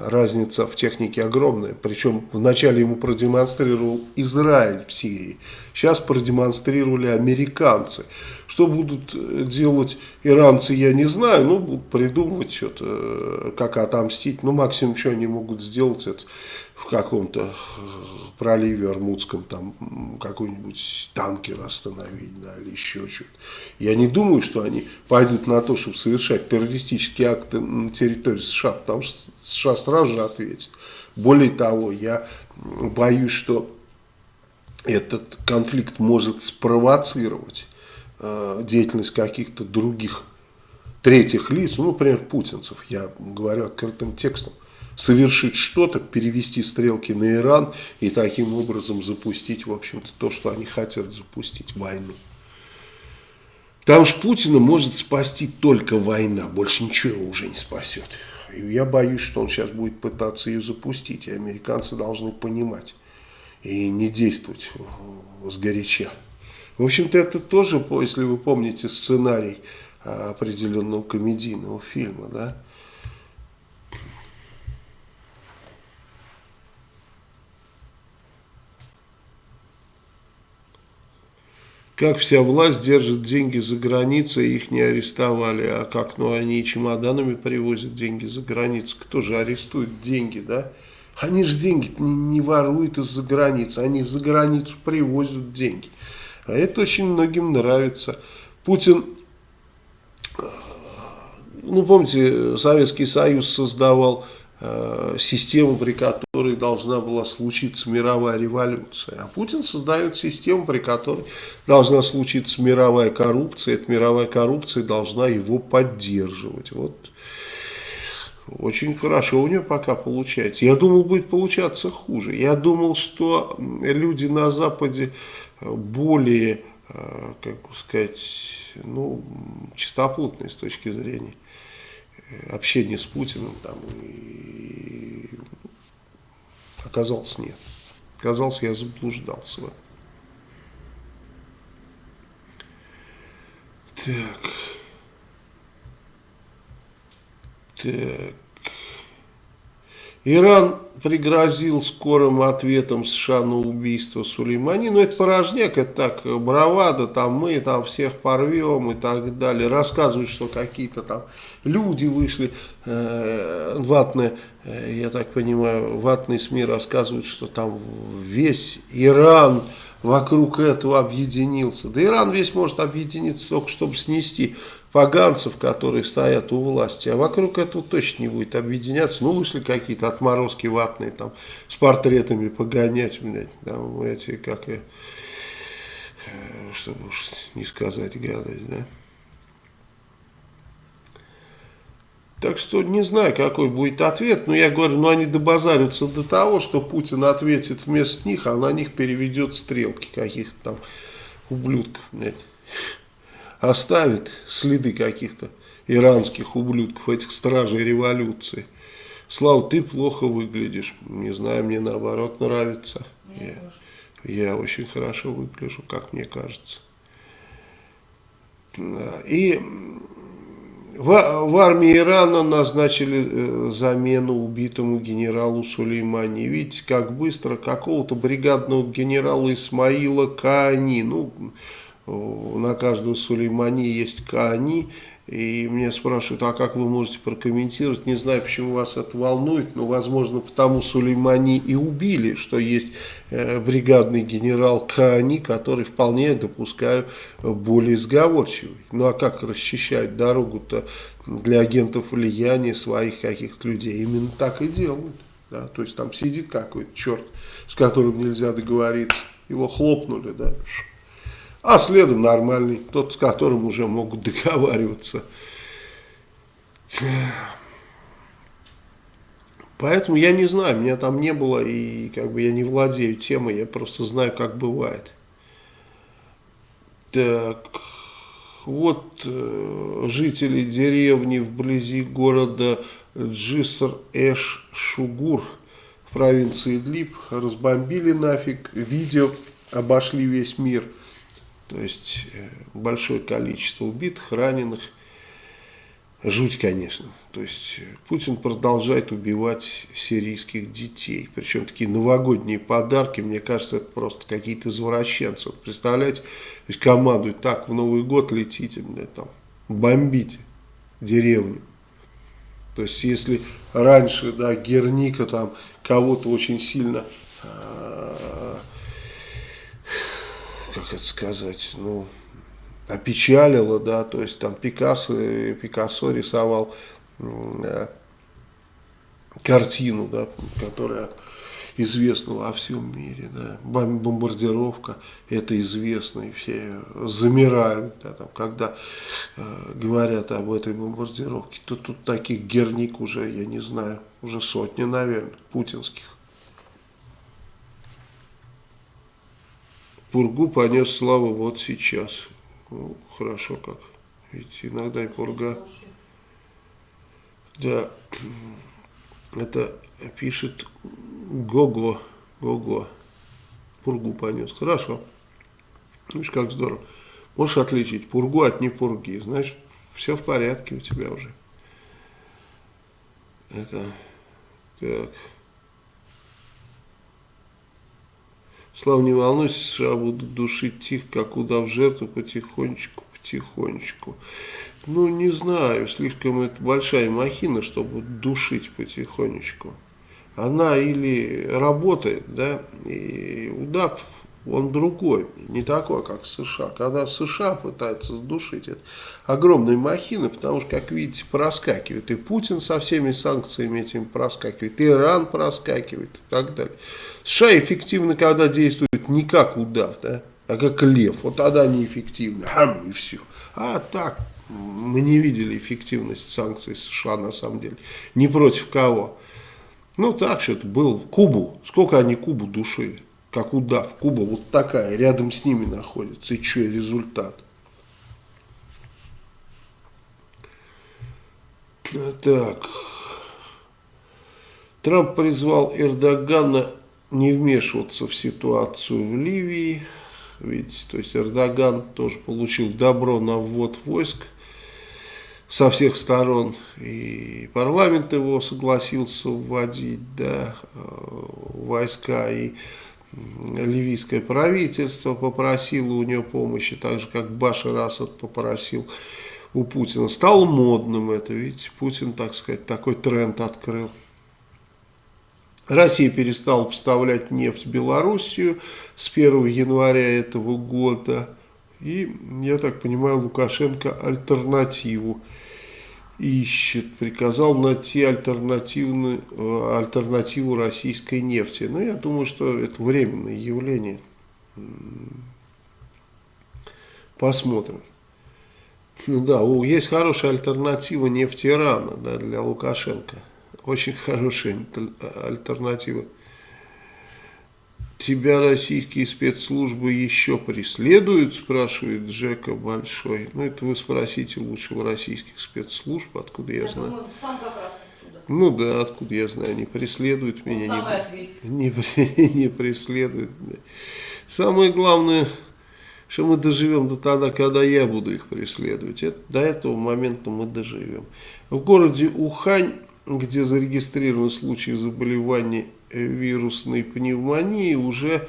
разница в технике огромная. Причем вначале ему продемонстрировал Израиль в Сирии. Сейчас продемонстрировали американцы. Что будут э, делать иранцы, я не знаю. Ну, будут придумывать что-то, э, как отомстить. Ну, максимум, что они могут сделать, это в каком-то проливе Армудском там какой-нибудь танкер остановить, да, или еще что-то. Я не думаю, что они пойдут на то, чтобы совершать террористические акты на территории США, потому что США сразу же ответит. Более того, я боюсь, что этот конфликт может спровоцировать э, деятельность каких-то других третьих лиц, ну, например, путинцев, я говорю открытым текстом, совершить что-то, перевести стрелки на Иран и таким образом запустить, в общем-то, то, что они хотят запустить, войну. Потому что Путина может спасти только война, больше ничего его уже не спасет. И я боюсь, что он сейчас будет пытаться ее запустить, и американцы должны понимать и не действовать сгоряча. В общем-то, это тоже, если вы помните сценарий а, определенного комедийного фильма, да, как вся власть держит деньги за границей, их не арестовали, а как, ну, они чемоданами привозят деньги за границу, кто же арестует деньги, да? Они же деньги не, не воруют из-за границы, они за границу привозят деньги. А это очень многим нравится. Путин, ну, помните, Советский Союз создавал систему, при которой должна была случиться мировая революция. А Путин создает систему, при которой должна случиться мировая коррупция. Эта мировая коррупция должна его поддерживать. Вот очень хорошо у него пока получается. Я думал, будет получаться хуже. Я думал, что люди на Западе более, э, как сказать, ну, чистоплотные с точки зрения общения с Путиным там, и оказалось нет. Оказалось, я заблуждался в. Так. Так. Иран пригрозил скорым ответом США на убийство Сулеймани. Ну, это порожняк, это так, бравада, там мы там всех порвем и так далее. Рассказывают, что какие-то там люди вышли, э, ватные, э, я так понимаю, ватные СМИ рассказывают, что там весь Иран вокруг этого объединился. Да Иран весь может объединиться только, чтобы снести поганцев, которые стоят у власти, а вокруг этого точно не будет объединяться. Ну, вышли какие-то отморозки ватные, там, с портретами погонять, блядь, там, эти, как, и, э, чтобы уж не сказать гадость, да. Так что не знаю, какой будет ответ, но я говорю, ну они добазарятся до того, что Путин ответит вместо них, а на них переведет стрелки каких-то там ублюдков, блядь оставит следы каких-то иранских ублюдков, этих стражей революции. Слава, ты плохо выглядишь. Не знаю, мне наоборот нравится. я, я очень хорошо выгляжу, как мне кажется. И в, в армии Ирана назначили э, замену убитому генералу Сулеймани. Видите, как быстро какого-то бригадного генерала Исмаила Каани. Ну, на каждого Сулеймани есть Каани, и мне спрашивают, а как вы можете прокомментировать? Не знаю, почему вас это волнует, но, возможно, потому Сулеймани и убили, что есть э, бригадный генерал Каани, который вполне, допускаю, более сговорчивый. Ну, а как расчищать дорогу-то для агентов влияния своих каких-то людей? Именно так и делают. Да? То есть там сидит какой-то черт, с которым нельзя договориться, его хлопнули, да, а следом нормальный, тот, с которым уже могут [LAUGHS] договариваться. Поэтому я не знаю, меня там не было, и как бы я не владею темой, я просто знаю, как бывает. Так, вот э, жители деревни вблизи города Джиср-Эш-Шугур в провинции Идлиб разбомбили нафиг, видео обошли весь мир. То есть э, большое количество убитых, раненых. Жуть, конечно. То есть э, Путин продолжает убивать сирийских детей. Причем такие новогодние подарки, мне кажется, это просто какие-то извращенцы. Вот представляете, то есть командуют так, в Новый год летите, мне там, бомбите деревню. То есть если раньше, да, Герника там кого-то очень сильно, э, как это сказать, ну, опечалило, да, то есть там Пикассо, Пикассо рисовал э, картину, да, которая известна во всем мире, да, бомбардировка, это известно, и все замирают, да, там, когда э, говорят об этой бомбардировке, то тут таких герник уже, я не знаю, уже сотни, наверное, путинских. Пургу понес славу вот сейчас. Ну, хорошо как. Ведь иногда и пурга. Да, это пишет Гого. Гого. Пургу понес. Хорошо. Видишь, как здорово. Можешь отличить пургу от непурги. Знаешь, все в порядке у тебя уже. Это так. Слава, не волнуйся, США будут душить тихо, как удав жертву, потихонечку, потихонечку. Ну, не знаю, слишком это большая махина, чтобы душить потихонечку. Она или работает, да, и удав он другой, не такой, как США. Когда в США пытаются сдушить, это огромная махина, потому что, как видите, проскакивает. И Путин со всеми санкциями этими проскакивает, и Иран проскакивает и так далее. США эффективно, когда действует не как удав, да, а как лев. Вот тогда неэффективно, хам, и все. А так, мы не видели эффективность санкций США на самом деле. Ни против кого. Ну так что-то был. Кубу. Сколько они Кубу душили? Как удав. Куба вот такая, рядом с ними находится. И что, результат? Так. Трамп призвал Эрдогана не вмешиваться в ситуацию в Ливии. Видите, то есть Эрдоган тоже получил добро на ввод войск со всех сторон. И парламент его согласился вводить да, э, войска. И ливийское правительство попросило у нее помощи, так же как Башар Асад попросил у Путина. Стало модным это, видите, Путин, так сказать, такой тренд открыл. Россия перестала поставлять нефть в Белоруссию с 1 января этого года. И, я так понимаю, Лукашенко альтернативу ищет, приказал найти альтернативную, э, альтернативу российской нефти. Но я думаю, что это временное явление. Посмотрим. Ну да, есть хорошая альтернатива нефти Ирана да, для Лукашенко. Очень хорошая альтернатива. Тебя российские спецслужбы еще преследуют, спрашивает Джека Большой. Ну, это вы спросите лучше у российских спецслужб, откуда я, я знаю. Думаю, сам как раз оттуда. Ну да, откуда я знаю, не преследуют Он меня. Не, [LAUGHS] не, не преследуют. Самое главное, что мы доживем до тогда, когда я буду их преследовать. Это, до этого момента мы доживем. В городе Ухань, где зарегистрированы случаи заболевания вирусной пневмонии уже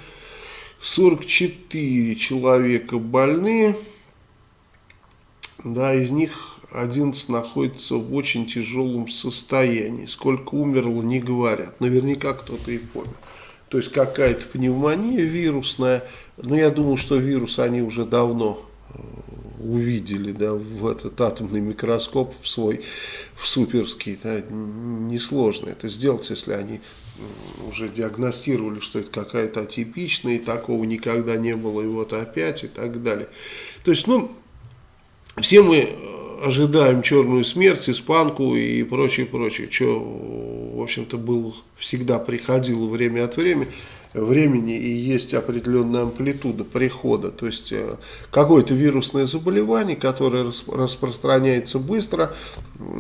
44 человека больны, да, из них 11 находится в очень тяжелом состоянии. Сколько умерло, не говорят. Наверняка кто-то и понял. То есть какая-то пневмония вирусная. Но я думаю, что вирус они уже давно э, увидели да, в этот атомный микроскоп в свой, в суперский. Да, несложно это сделать, если они уже диагностировали, что это какая-то атипичная, и такого никогда не было, и вот опять, и так далее. То есть, ну, все мы ожидаем черную смерть, испанку и прочее, прочее, что, в общем-то, было, всегда приходило время от времени, времени и есть определенная амплитуда прихода. То есть э, какое-то вирусное заболевание, которое распространяется быстро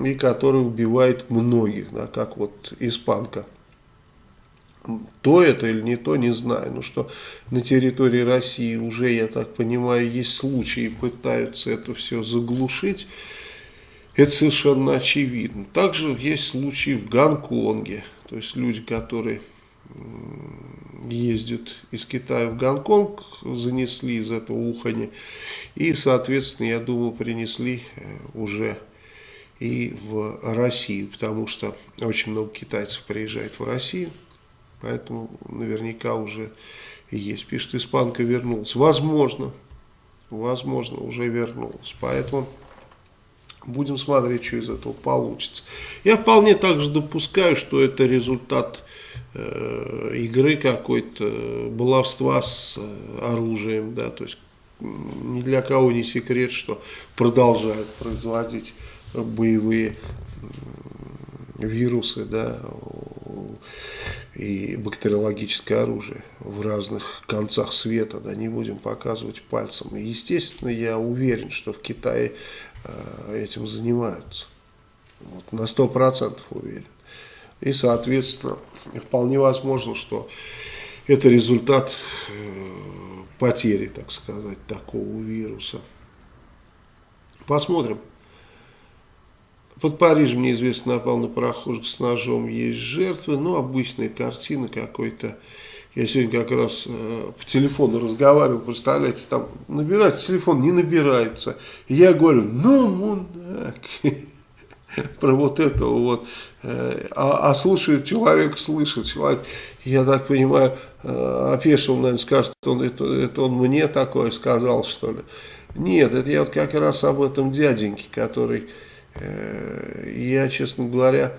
и которое убивает многих, да, как вот испанка. То это или не то, не знаю. Но что на территории России уже, я так понимаю, есть случаи, пытаются это все заглушить. Это совершенно очевидно. Также есть случаи в Гонконге. То есть люди, которые ездят из Китая в Гонконг, занесли из этого ухани. И, соответственно, я думаю, принесли э, уже и в Россию, потому что очень много китайцев приезжает в Россию. Поэтому наверняка уже есть. Пишет, испанка вернулась. Возможно, возможно, уже вернулась. Поэтому будем смотреть, что из этого получится. Я вполне также допускаю, что это результат э, игры какой-то, баловства с э, оружием, да, то есть ни для кого не секрет, что продолжают производить боевые вирусы, да, и бактериологическое оружие в разных концах света, да, не будем показывать пальцем. И, естественно, я уверен, что в Китае э, этим занимаются. Вот, на сто процентов уверен. И, соответственно, вполне возможно, что это результат э, потери, так сказать, такого вируса. Посмотрим. Под Парижем неизвестно напал на прохожих с ножом, есть жертвы, ну, обычная картина какой-то. Я сегодня как раз э, по телефону разговаривал, представляете, там набирается телефон, не набирается. И я говорю, ну, мудак, [LAUGHS] про вот этого вот. Э, а, а слушает человек, слышит человек, я так понимаю, э, опешил, наверное, скажет, он, это, он мне такое сказал, что ли. Нет, это я вот как раз об этом дяденьке, который я, честно говоря,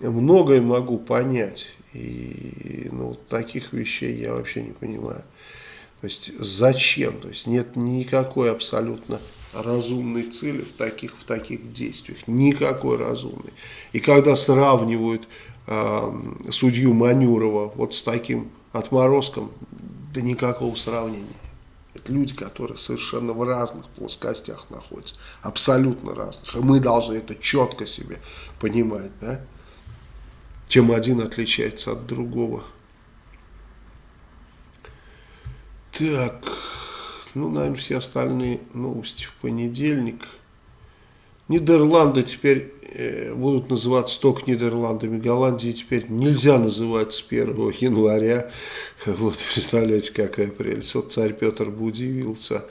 многое могу понять. И ну, таких вещей я вообще не понимаю. То есть зачем? То есть нет никакой абсолютно разумной цели в таких, в таких действиях. Никакой разумной. И когда сравнивают э, судью Манюрова вот с таким отморозком, да никакого сравнения это люди, которые совершенно в разных плоскостях находятся, абсолютно разных. И мы должны это четко себе понимать, да? чем один отличается от другого. Так, ну, наверное, все остальные новости в понедельник. Нидерланды теперь будут называться только Нидерландами. Голландии теперь нельзя называть с 1 января. Вот, представляете, какая прелесть. Вот царь Петр бы удивился.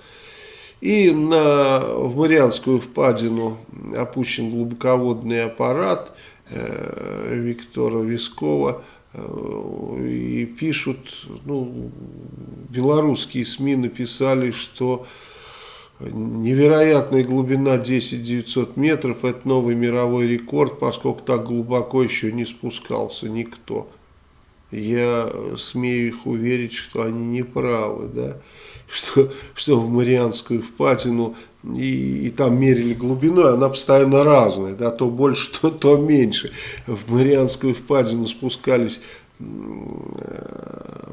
И на, в Марианскую впадину опущен глубоководный аппарат э, Виктора Вискова. Э, и пишут, ну, белорусские СМИ написали, что Невероятная глубина 10 900 метров, это новый мировой рекорд, поскольку так глубоко еще не спускался никто. Я смею их уверить, что они не правы, да, [LAUGHS] что, что в Марианскую впадину и, и там мерили глубину, она постоянно разная, да, то больше, [LAUGHS] то, то меньше. В Марианскую впадину спускались э,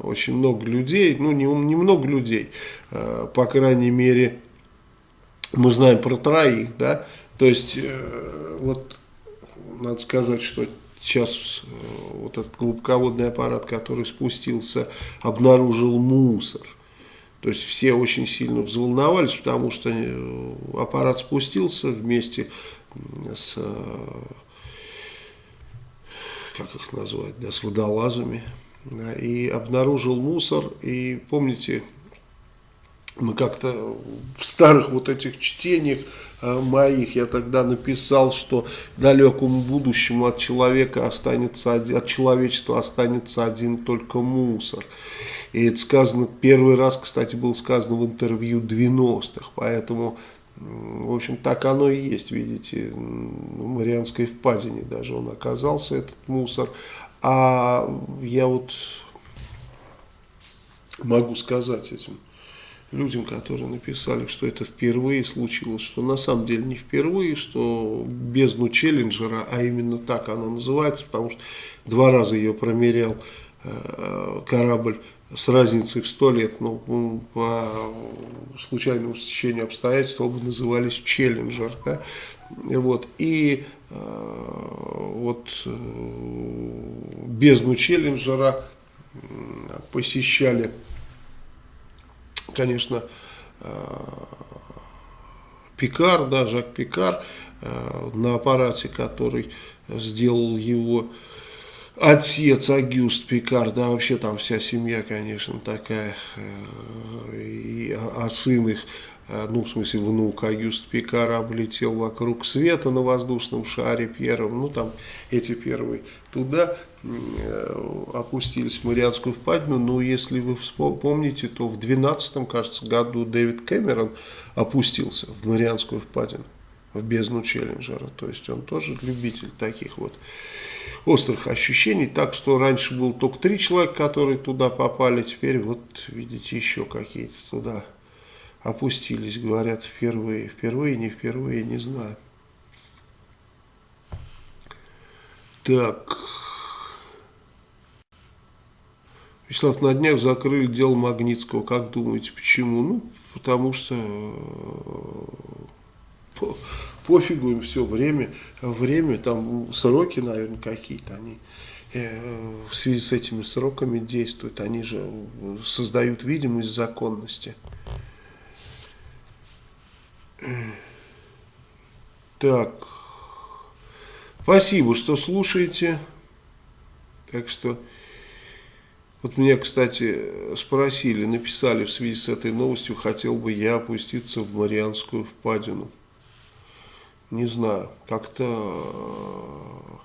очень много людей, ну не, не много людей, э, по крайней мере мы знаем про троих, да, то есть, э, вот, надо сказать, что сейчас э, вот этот глубоководный аппарат, который спустился, обнаружил мусор. То есть все очень сильно взволновались, потому что э, аппарат спустился вместе с, как их назвать, да, с водолазами, да, и обнаружил мусор. И помните, мы как-то в старых вот этих чтениях э, моих я тогда написал, что далекому будущему от человека останется от человечества останется один только мусор. И это сказано, первый раз, кстати, было сказано в интервью 90-х, поэтому, в общем, так оно и есть, видите, в Марианской впадине даже он оказался, этот мусор. А я вот могу сказать этим людям, которые написали, что это впервые случилось, что на самом деле не впервые, что бездну Челленджера, а именно так она называется, потому что два раза ее промерял э, корабль с разницей в сто лет, но ну, по случайному стечению обстоятельств оба назывались Челленджер. Да? Вот. И э, вот э, бездну Челленджера посещали конечно, э, Пикар, да, Жак Пикар, э, на аппарате, который сделал его отец Агюст Пикар, да, вообще там вся семья, конечно, такая, э, и, а, сын их ну, в смысле, внук Агюст Пикара облетел вокруг света на воздушном шаре первым, ну, там эти первые туда э, опустились в Марианскую впадину, но если вы помните, то в 12 кажется, году Дэвид Кэмерон опустился в Марианскую впадину, в бездну Челленджера, то есть он тоже любитель таких вот острых ощущений, так что раньше было только три человека, которые туда попали, теперь вот видите еще какие-то туда опустились, говорят, впервые. Впервые, не впервые, не знаю. Так. Вячеслав, на днях закрыли дело Магнитского. Как думаете, почему? Ну, потому что э, по, пофигу им все время. Время, там сроки, наверное, какие-то они э, в связи с этими сроками действуют. Они же создают видимость законности. Так. Спасибо, что слушаете. Так что, вот меня, кстати, спросили, написали в связи с этой новостью, хотел бы я опуститься в Марианскую впадину. Не знаю, как-то...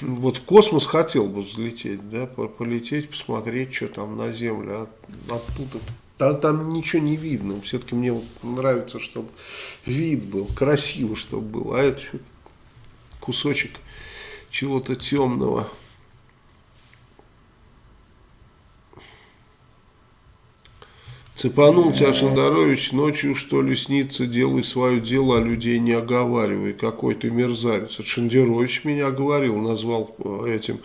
Вот в космос хотел бы взлететь, да, полететь, посмотреть, что там на Землю, а оттуда там, там ничего не видно. Все-таки мне вот нравится, чтобы вид был, красиво, чтобы был. А это кусочек чего-то темного. Цепанул тебя Шандарович, ночью что ли снится, делай свое дело, а людей не оговаривай. Какой ты мерзавец. Это Шандерович меня оговорил, назвал э, этим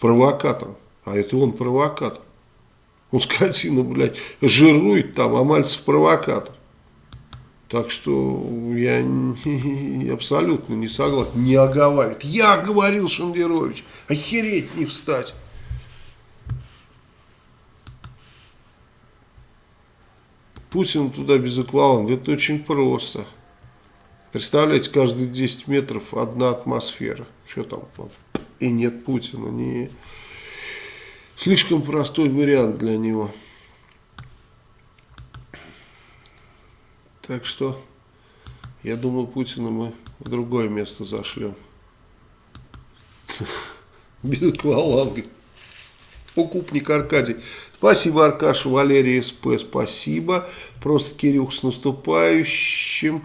провокатором. А это он провокатор. Он скотина, блядь, жирует там, а Мальцев провокатор. Так что я не, абсолютно не согласен. Не оговаривает. Я говорил, Шендерович, охереть не встать. Путин туда без акваланга. Это очень просто. Представляете, каждые 10 метров одна атмосфера. Что там? И нет Путина. Не... Слишком простой вариант для него. Так что, я думаю, Путина мы в другое место зашлем. [LAUGHS] Без акваланга. Укупник Аркадий. Спасибо, Аркаша, Валерий СП, спасибо. Просто, Кирюх, с наступающим,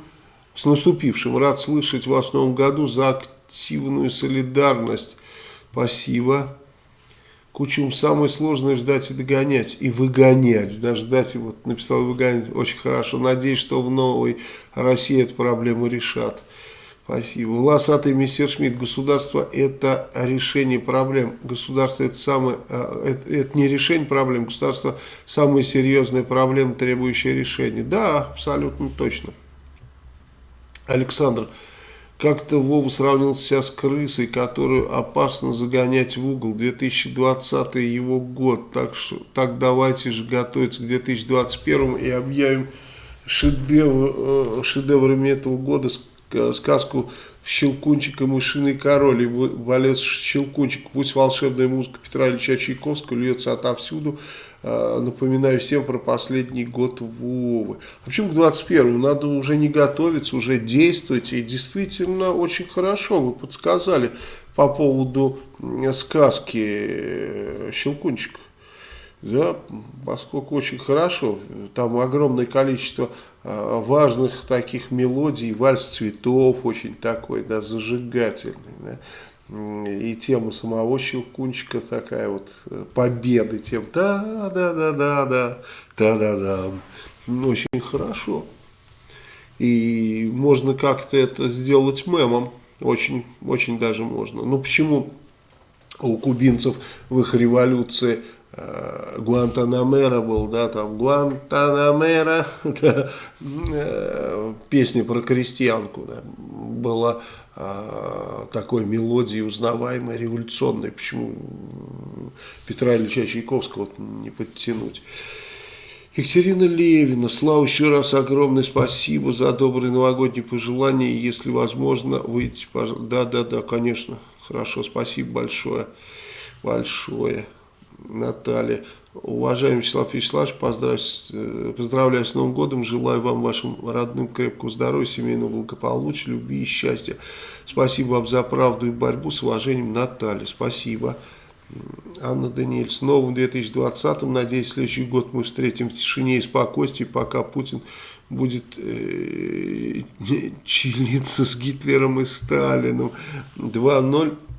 с наступившим. Рад слышать вас в новом году за активную солидарность. Спасибо. Кучум самое сложное ждать и догонять, и выгонять. Да, ждать, вот написал выгонять, очень хорошо. Надеюсь, что в новой России эту проблему решат. Спасибо. Волосатый мистер Шмидт. Государство это решение проблем. Государство это самое, а, это, это не решение проблем. Государство самая серьезная проблема, требующая решения. Да, абсолютно точно. Александр. Как-то Вова сравнил себя с крысой, которую опасно загонять в угол. 2020 его год. Так, что, так давайте же готовиться к 2021 и объявим шедевр, э, шедеврами этого года сказку Щелкунчик и Мышиный король и балет Щелкунчик. Пусть волшебная музыка Петра Ильича Чайковского льется отовсюду. А, напоминаю всем про последний год Вовы. А почему к 21 надо уже не готовиться, уже действовать. И действительно очень хорошо вы подсказали по поводу сказки э, Щелкунчик. Да, поскольку очень хорошо, там огромное количество а, важных таких мелодий, вальс цветов очень такой, да, зажигательный, да и тема самого Щелкунчика такая вот, э, победы тем, да-да-да-да-да, да-да-да, очень хорошо. И можно как-то это сделать мемом, очень, очень даже можно. Ну почему у кубинцев в их революции э, Гуантанамера был, да, там Гуантанамера, [LAUGHS] да, э, песня про крестьянку да, была такой мелодией узнаваемой, революционной, почему Петра Ильича Чайковского не подтянуть. Екатерина Левина, Слава, еще раз огромное спасибо за добрые новогодние пожелания, если возможно, выйти, да, да, да, конечно, Хорошо, спасибо большое. Большое. Наталья. Уважаемый Вячеслав Вячеславович, поздравляю, поздравляю с Новым годом. Желаю вам, вашим родным, крепкого здоровья, семейного благополучия, любви и счастья. Спасибо вам за правду и борьбу. С уважением, Наталья. Спасибо. Анна Даниэль, с новым 2020-м. Надеюсь, следующий год мы встретим в тишине и спокойствии, пока Путин будет э, [LAUGHS] чилиться с Гитлером и Сталином. 2-0 в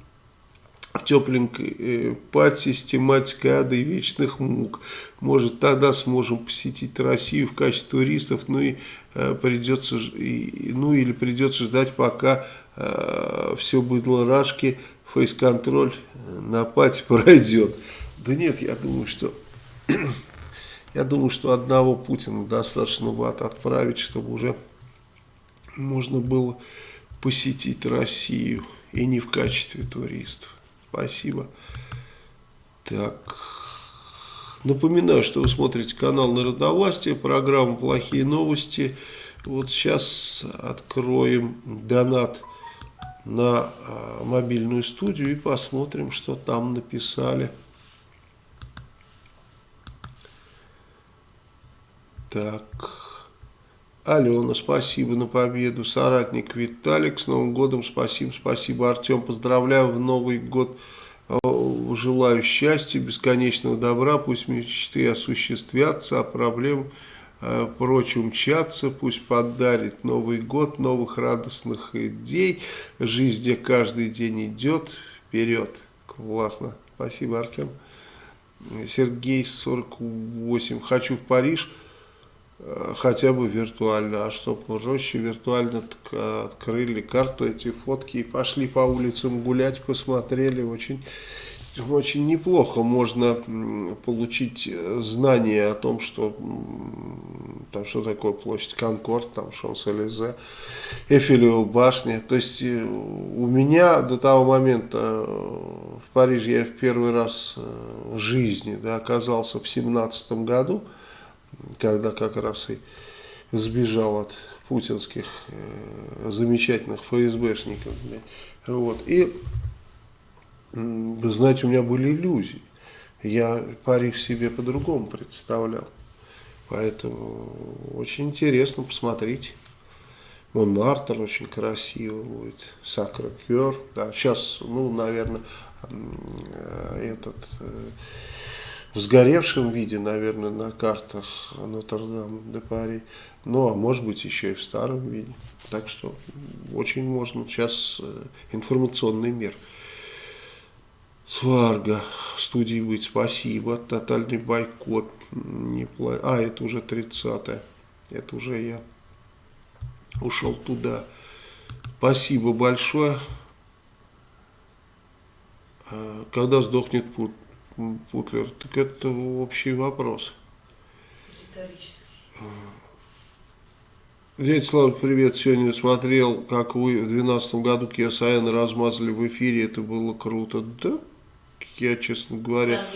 тепленькой э, пад систематикой ада и вечных мук. Может, тогда сможем посетить Россию в качестве туристов, ну и э, придется, и, ну или придется ждать, пока э, все быдло рашки, фейс-контроль э, на пати [LAUGHS] пройдет. Да нет, я думаю, что [CLEARS THROAT] я думаю, что одного Путина достаточно в ад отправить, чтобы уже можно было посетить Россию и не в качестве туристов. Спасибо. Так. Напоминаю, что вы смотрите канал Народовластия, программа «Плохие новости». Вот сейчас откроем донат на а, мобильную студию и посмотрим, что там написали. Так. Алена, спасибо на победу. Соратник Виталик, с Новым годом спасибо, спасибо, Артем. Поздравляю в Новый год. Желаю счастья, бесконечного добра. Пусть мечты осуществятся, а проблем э, прочь умчатся. Пусть подарит Новый год новых радостных идей. Жизнь, где каждый день идет вперед. Классно. Спасибо, Артем. Сергей, 48. Хочу в Париж. Э, хотя бы виртуально, а чтобы проще виртуально открыли карту, эти фотки и пошли по улицам гулять, посмотрели, очень, очень неплохо можно получить знание о том, что там что такое площадь Конкорд, там Шонс-Элизе, Эфелева башня, то есть э, у меня до того момента э, в Париже я в первый раз в жизни да, оказался в семнадцатом году, когда как раз и сбежал от путинских э, замечательных ФСБшников. Вот. И, знаете, у меня были иллюзии. Я Париж себе по-другому представлял. Поэтому очень интересно, посмотрите. Монмартр очень красиво будет, Сакрокер. Да, сейчас, ну, наверное, э, этот... Э, в сгоревшем виде, наверное, на картах Нотр-Дам-де-Пари. Ну, а может быть, еще и в старом виде. Так что очень можно. Сейчас э, информационный мир. Сварга. Студии быть. Спасибо. Тотальный бойкот. Не пла... А, это уже 30-е. Это уже я ушел туда. Спасибо большое. А, когда сдохнет путь? Путлер, так это общий вопрос. Дядя Слава, привет. Сегодня смотрел, как вы в 2012 году Kia размазали в эфире. Это было круто. Да, я, честно говоря...